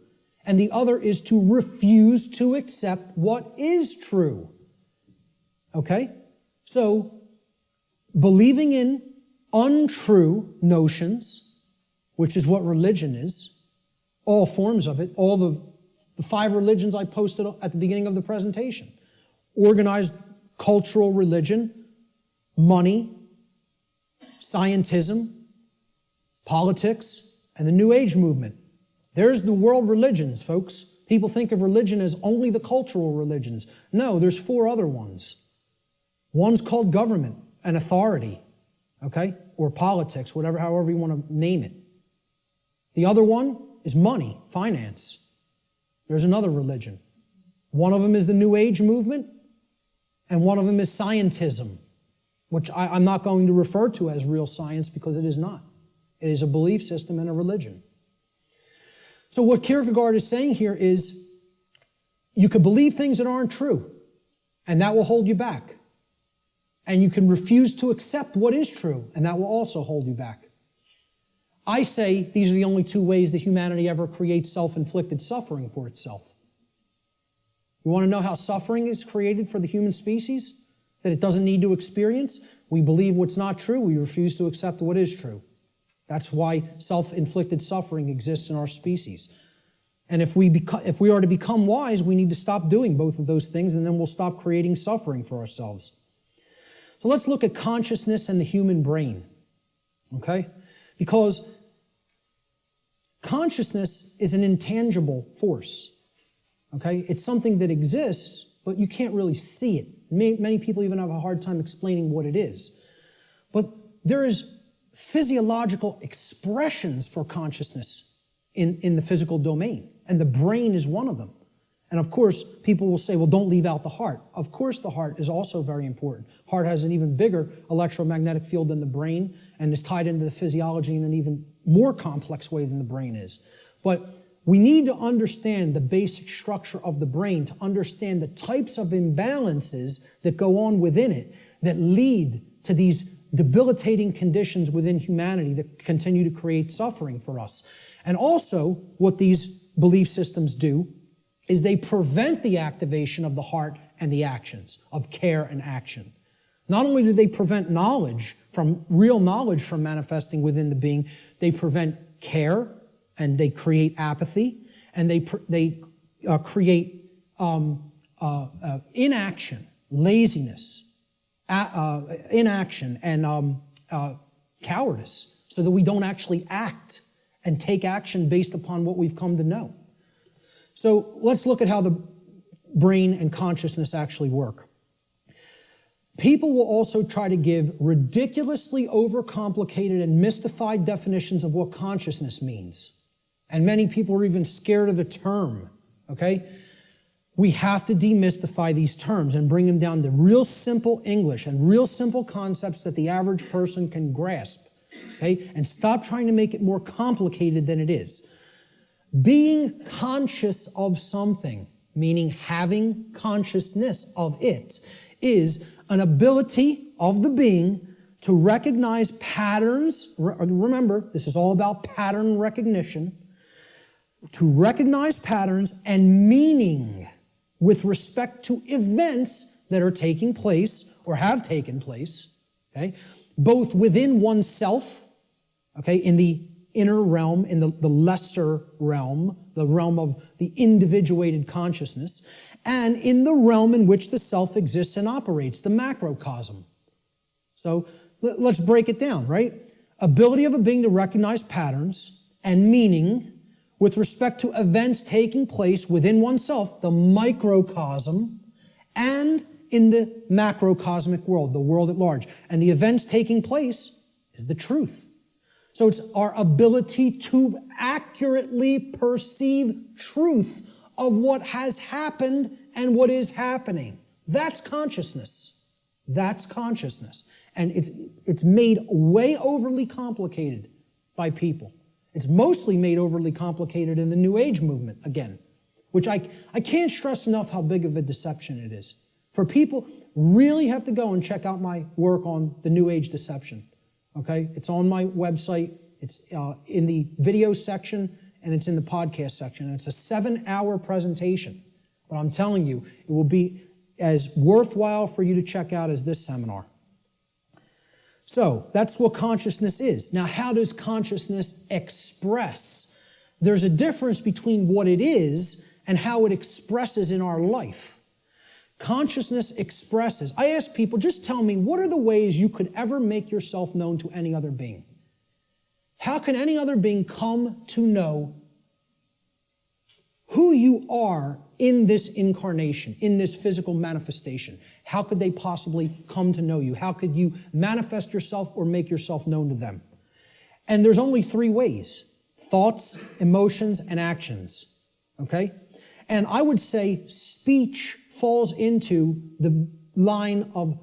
and the other is to refuse to accept what is true. Okay? So, believing in untrue notions, which is what religion is, all forms of it, all the, the five religions I posted at the beginning of the presentation organized cultural religion, money, scientism, politics, and the New Age movement. There's the world religions, folks. People think of religion as only the cultural religions. No, there's four other ones. One's called government and authority, okay? Or politics, whatever, however you want to name it. The other one is money, finance. There's another religion. One of them is the New Age movement, and one of them is scientism, which I, am not going to refer to as real science because it is not. It is a belief system and a religion. So, what Kierkegaard is saying here is you can believe things that aren't true, and that will hold you back. And you can refuse to accept what is true, and that will also hold you back. I say these are the only two ways that humanity ever creates self inflicted suffering for itself. You want to know how suffering is created for the human species? That it doesn't need to experience? We believe what's not true, we refuse to accept what is true. That's why self inflicted suffering exists in our species. And if we, if we are to become wise, we need to stop doing both of those things, and then we'll stop creating suffering for ourselves. So let's look at consciousness and the human brain. Okay? Because consciousness is an intangible force. Okay? It's something that exists, but you can't really see it. Many people even have a hard time explaining what it is. But there is physiological expressions for consciousness in, in the physical domain, and the brain is one of them. And of course, people will say, well, don't leave out the heart. Of course, the heart is also very important. Heart has an even bigger electromagnetic field than the brain and is tied into the physiology in an even more complex way than the brain is. But we need to understand the basic structure of the brain to understand the types of imbalances that go on within it that lead to these debilitating conditions within humanity that continue to create suffering for us. And also, what these belief systems do is they prevent the activation of the heart and the actions, of care and action. Not only do they prevent knowledge from, real knowledge from manifesting within the being, they prevent care and they create apathy, and they, they uh, create um, uh, uh, inaction, laziness, uh, inaction, and um, uh, cowardice, so that we don't actually act and take action based upon what we've come to know. So let's look at how the brain and consciousness actually work. People will also try to give ridiculously overcomplicated and mystified definitions of what consciousness means. And many people are even scared of the term, okay? We have to demystify these terms and bring them down to real simple English and real simple concepts that the average person can grasp, okay? And stop trying to make it more complicated than it is. Being conscious of something, meaning having consciousness of it, is an ability of the being to recognize patterns. Remember, this is all about pattern recognition to recognize patterns and meaning with respect to events that are taking place or have taken place, okay, both within oneself, okay, in the inner realm, in the, the lesser realm, the realm of the individuated consciousness, and in the realm in which the self exists and operates, the macrocosm. So let's break it down, right? Ability of a being to recognize patterns and meaning with respect to events taking place within oneself, the microcosm, and in the macrocosmic world, the world at large. And the events taking place is the truth. So it's our ability to accurately perceive truth of what has happened and what is happening. That's consciousness. That's consciousness. And it's, it's made way overly complicated by people. It's mostly made overly complicated in the New Age movement, again, which I, I can't stress enough how big of a deception it is. For people, really have to go and check out my work on the New Age deception. Okay? It's on my website, it's uh, in the video section, and it's in the podcast section. And it's a seven hour presentation. But I'm telling you, it will be as worthwhile for you to check out as this seminar. So that's what consciousness is. Now, how does consciousness express? There's a difference between what it is and how it expresses in our life. Consciousness expresses. I ask people, just tell me, what are the ways you could ever make yourself known to any other being? How can any other being come to know who you are in this incarnation, in this physical manifestation? How could they possibly come to know you? How could you manifest yourself or make yourself known to them? And there's only three ways thoughts, emotions, and actions. Okay? And I would say speech falls into the line of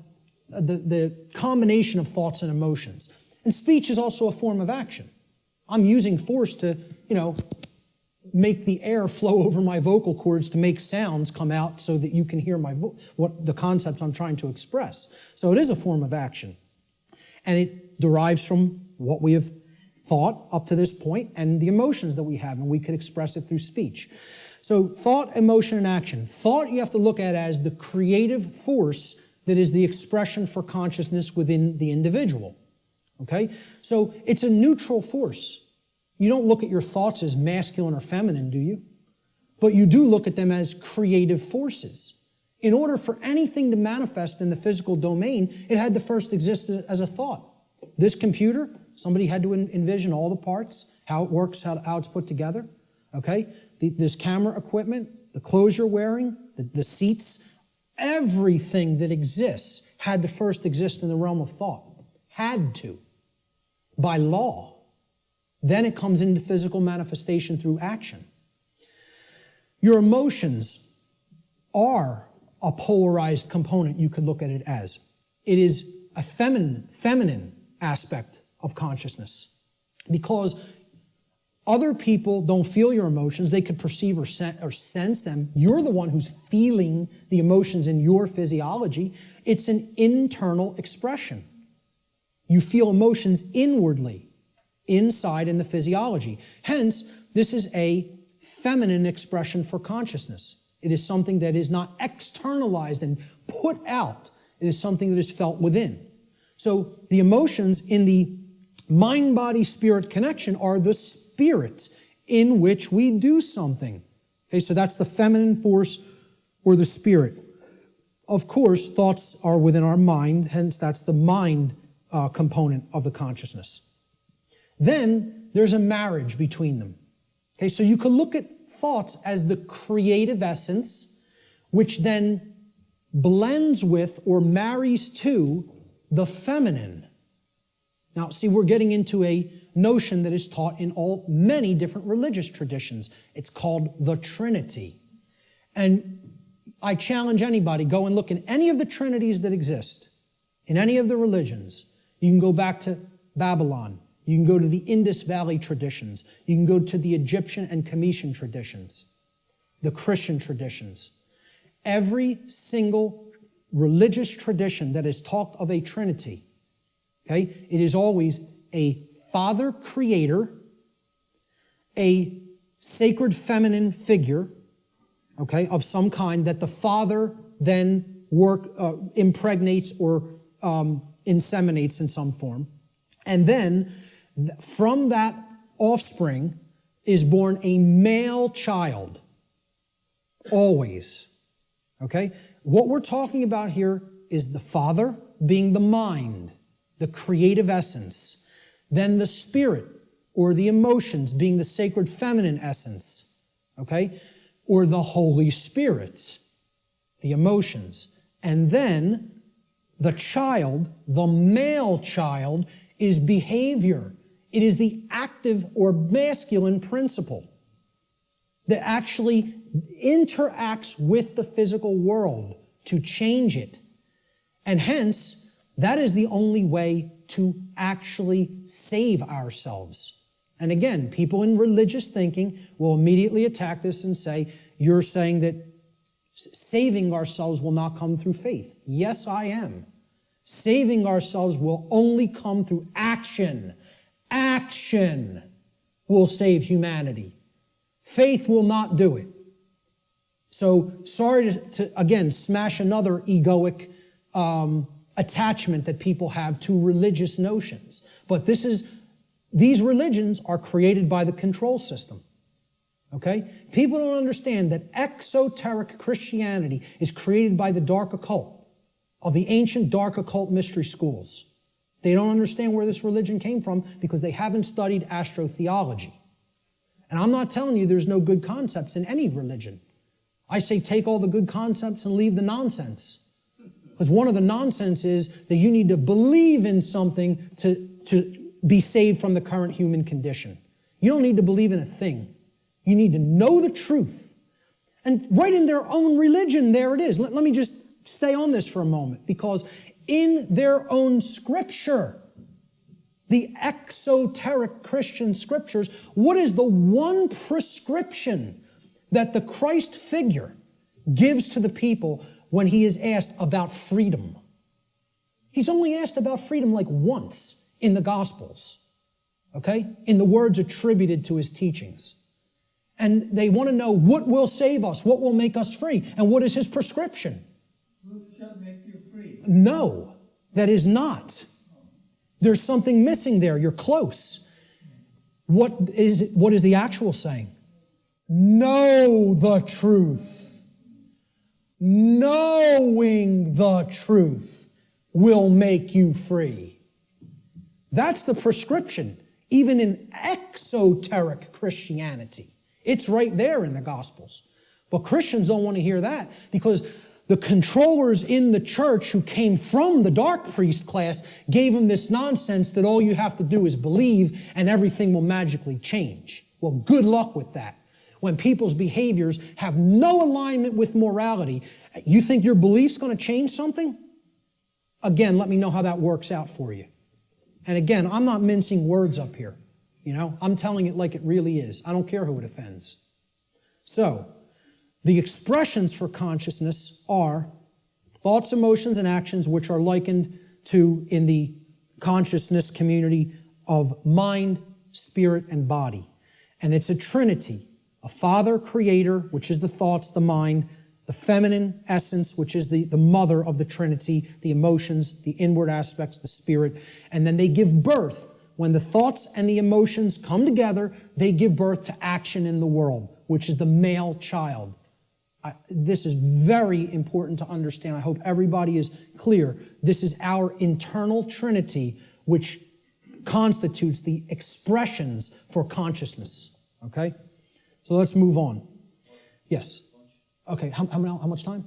the, the combination of thoughts and emotions. And speech is also a form of action. I'm using force to, you know, make the air flow over my vocal cords to make sounds come out so that you can hear my what the concepts I'm trying to express. So it is a form of action. And it derives from what we have thought up to this point and the emotions that we have, and we could express it through speech. So, thought, emotion, and action. Thought you have to look at as the creative force that is the expression for consciousness within the individual. Okay? So, it's a neutral force. You don't look at your thoughts as masculine or feminine, do you? But you do look at them as creative forces. In order for anything to manifest in the physical domain, it had to first exist as a thought. This computer, somebody had to envision all the parts, how it works, how, it's put together. Okay? This camera equipment, the clothes you're wearing, the seats, everything that exists had to first exist in the realm of thought. Had to. By law. Then it comes into physical manifestation through action. Your emotions are a polarized component, you could look at it as. It is a feminine, feminine aspect of consciousness because other people don't feel your emotions. They could perceive or, sen- or sense them. You're the one who's feeling the emotions in your physiology. It's an internal expression. You feel emotions inwardly, inside in the physiology. Hence, this is a feminine expression for consciousness. It is something that is not externalized and put out. It is something that is felt within. So the emotions in the mind body spirit connection are the spirit in which we do something. Okay, so that's the feminine force or the spirit. Of course, thoughts are within our mind, hence, that's the mind uh, component of the consciousness. Then there's a marriage between them. Okay, so you could look at thoughts as the creative essence, which then blends with or marries to the feminine. Now, see, we're getting into a notion that is taught in all many different religious traditions. It's called the Trinity. And I challenge anybody, go and look in any of the trinities that exist, in any of the religions. You can go back to Babylon. You can go to the Indus Valley traditions. You can go to the Egyptian and Cometian traditions, the Christian traditions. Every single religious tradition that has talked of a Trinity, okay, it is always a Father creator, a sacred feminine figure, okay, of some kind that the Father then work uh, impregnates or um, inseminates in some form, and then from that offspring is born a male child. Always. Okay? What we're talking about here is the Father being the mind, the creative essence, then the Spirit or the emotions being the sacred feminine essence, okay? Or the Holy Spirit, the emotions. And then the child, the male child, is behavior. It is the active or masculine principle that actually interacts with the physical world to change it. And hence, that is the only way to actually save ourselves. And again, people in religious thinking will immediately attack this and say, You're saying that saving ourselves will not come through faith. Yes, I am. Saving ourselves will only come through action. Action will save humanity. Faith will not do it. So, sorry to, to again smash another egoic um, attachment that people have to religious notions. But this is, these religions are created by the control system. Okay? People don't understand that exoteric Christianity is created by the dark occult of the ancient dark occult mystery schools. They don't understand where this religion came from because they haven't studied astrotheology. And I'm not telling you there's no good concepts in any religion. I say take all the good concepts and leave the nonsense. Because one of the nonsense is that you need to believe in something to, to be saved from the current human condition. You don't need to believe in a thing. You need to know the truth. And right in their own religion, there it is. Let, let me just stay on this for a moment because in their own scripture, the exoteric Christian scriptures, what is the one prescription that the Christ figure gives to the people when he is asked about freedom? He's only asked about freedom like once in the Gospels, okay? In the words attributed to his teachings. And they want to know what will save us, what will make us free, and what is his prescription? Shall make you free. No, that is not. There's something missing there. You're close. What is, what is the actual saying? Know the truth. Knowing the truth will make you free. That's the prescription, even in exoteric Christianity. It's right there in the Gospels. But Christians don't want to hear that because the controllers in the church who came from the dark priest class gave them this nonsense that all you have to do is believe and everything will magically change. Well, good luck with that. When people's behaviors have no alignment with morality, you think your belief's going to change something? Again, let me know how that works out for you. And again, I'm not mincing words up here. You know, I'm telling it like it really is. I don't care who it offends. So, the expressions for consciousness are thoughts, emotions, and actions which are likened to in the consciousness community of mind, spirit, and body. And it's a trinity a father creator, which is the thoughts, the mind, the feminine essence, which is the, the mother of the trinity, the emotions, the inward aspects, the spirit. And then they give birth. When the thoughts and the emotions come together, they give birth to action in the world, which is the male child. I, this is very important to understand. I hope everybody is clear. This is our internal trinity, which constitutes the expressions for consciousness. Okay? So let's move on. Yes. Okay, how, how, how much time?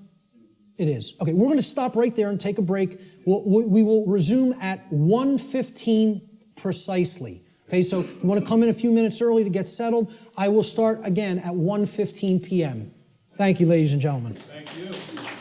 It is. Okay, we're going to stop right there and take a break. We'll, we will resume at 1.15 precisely. Okay, so you want to come in a few minutes early to get settled. I will start again at 1.15 p.m. Thank you, ladies and gentlemen. Thank you.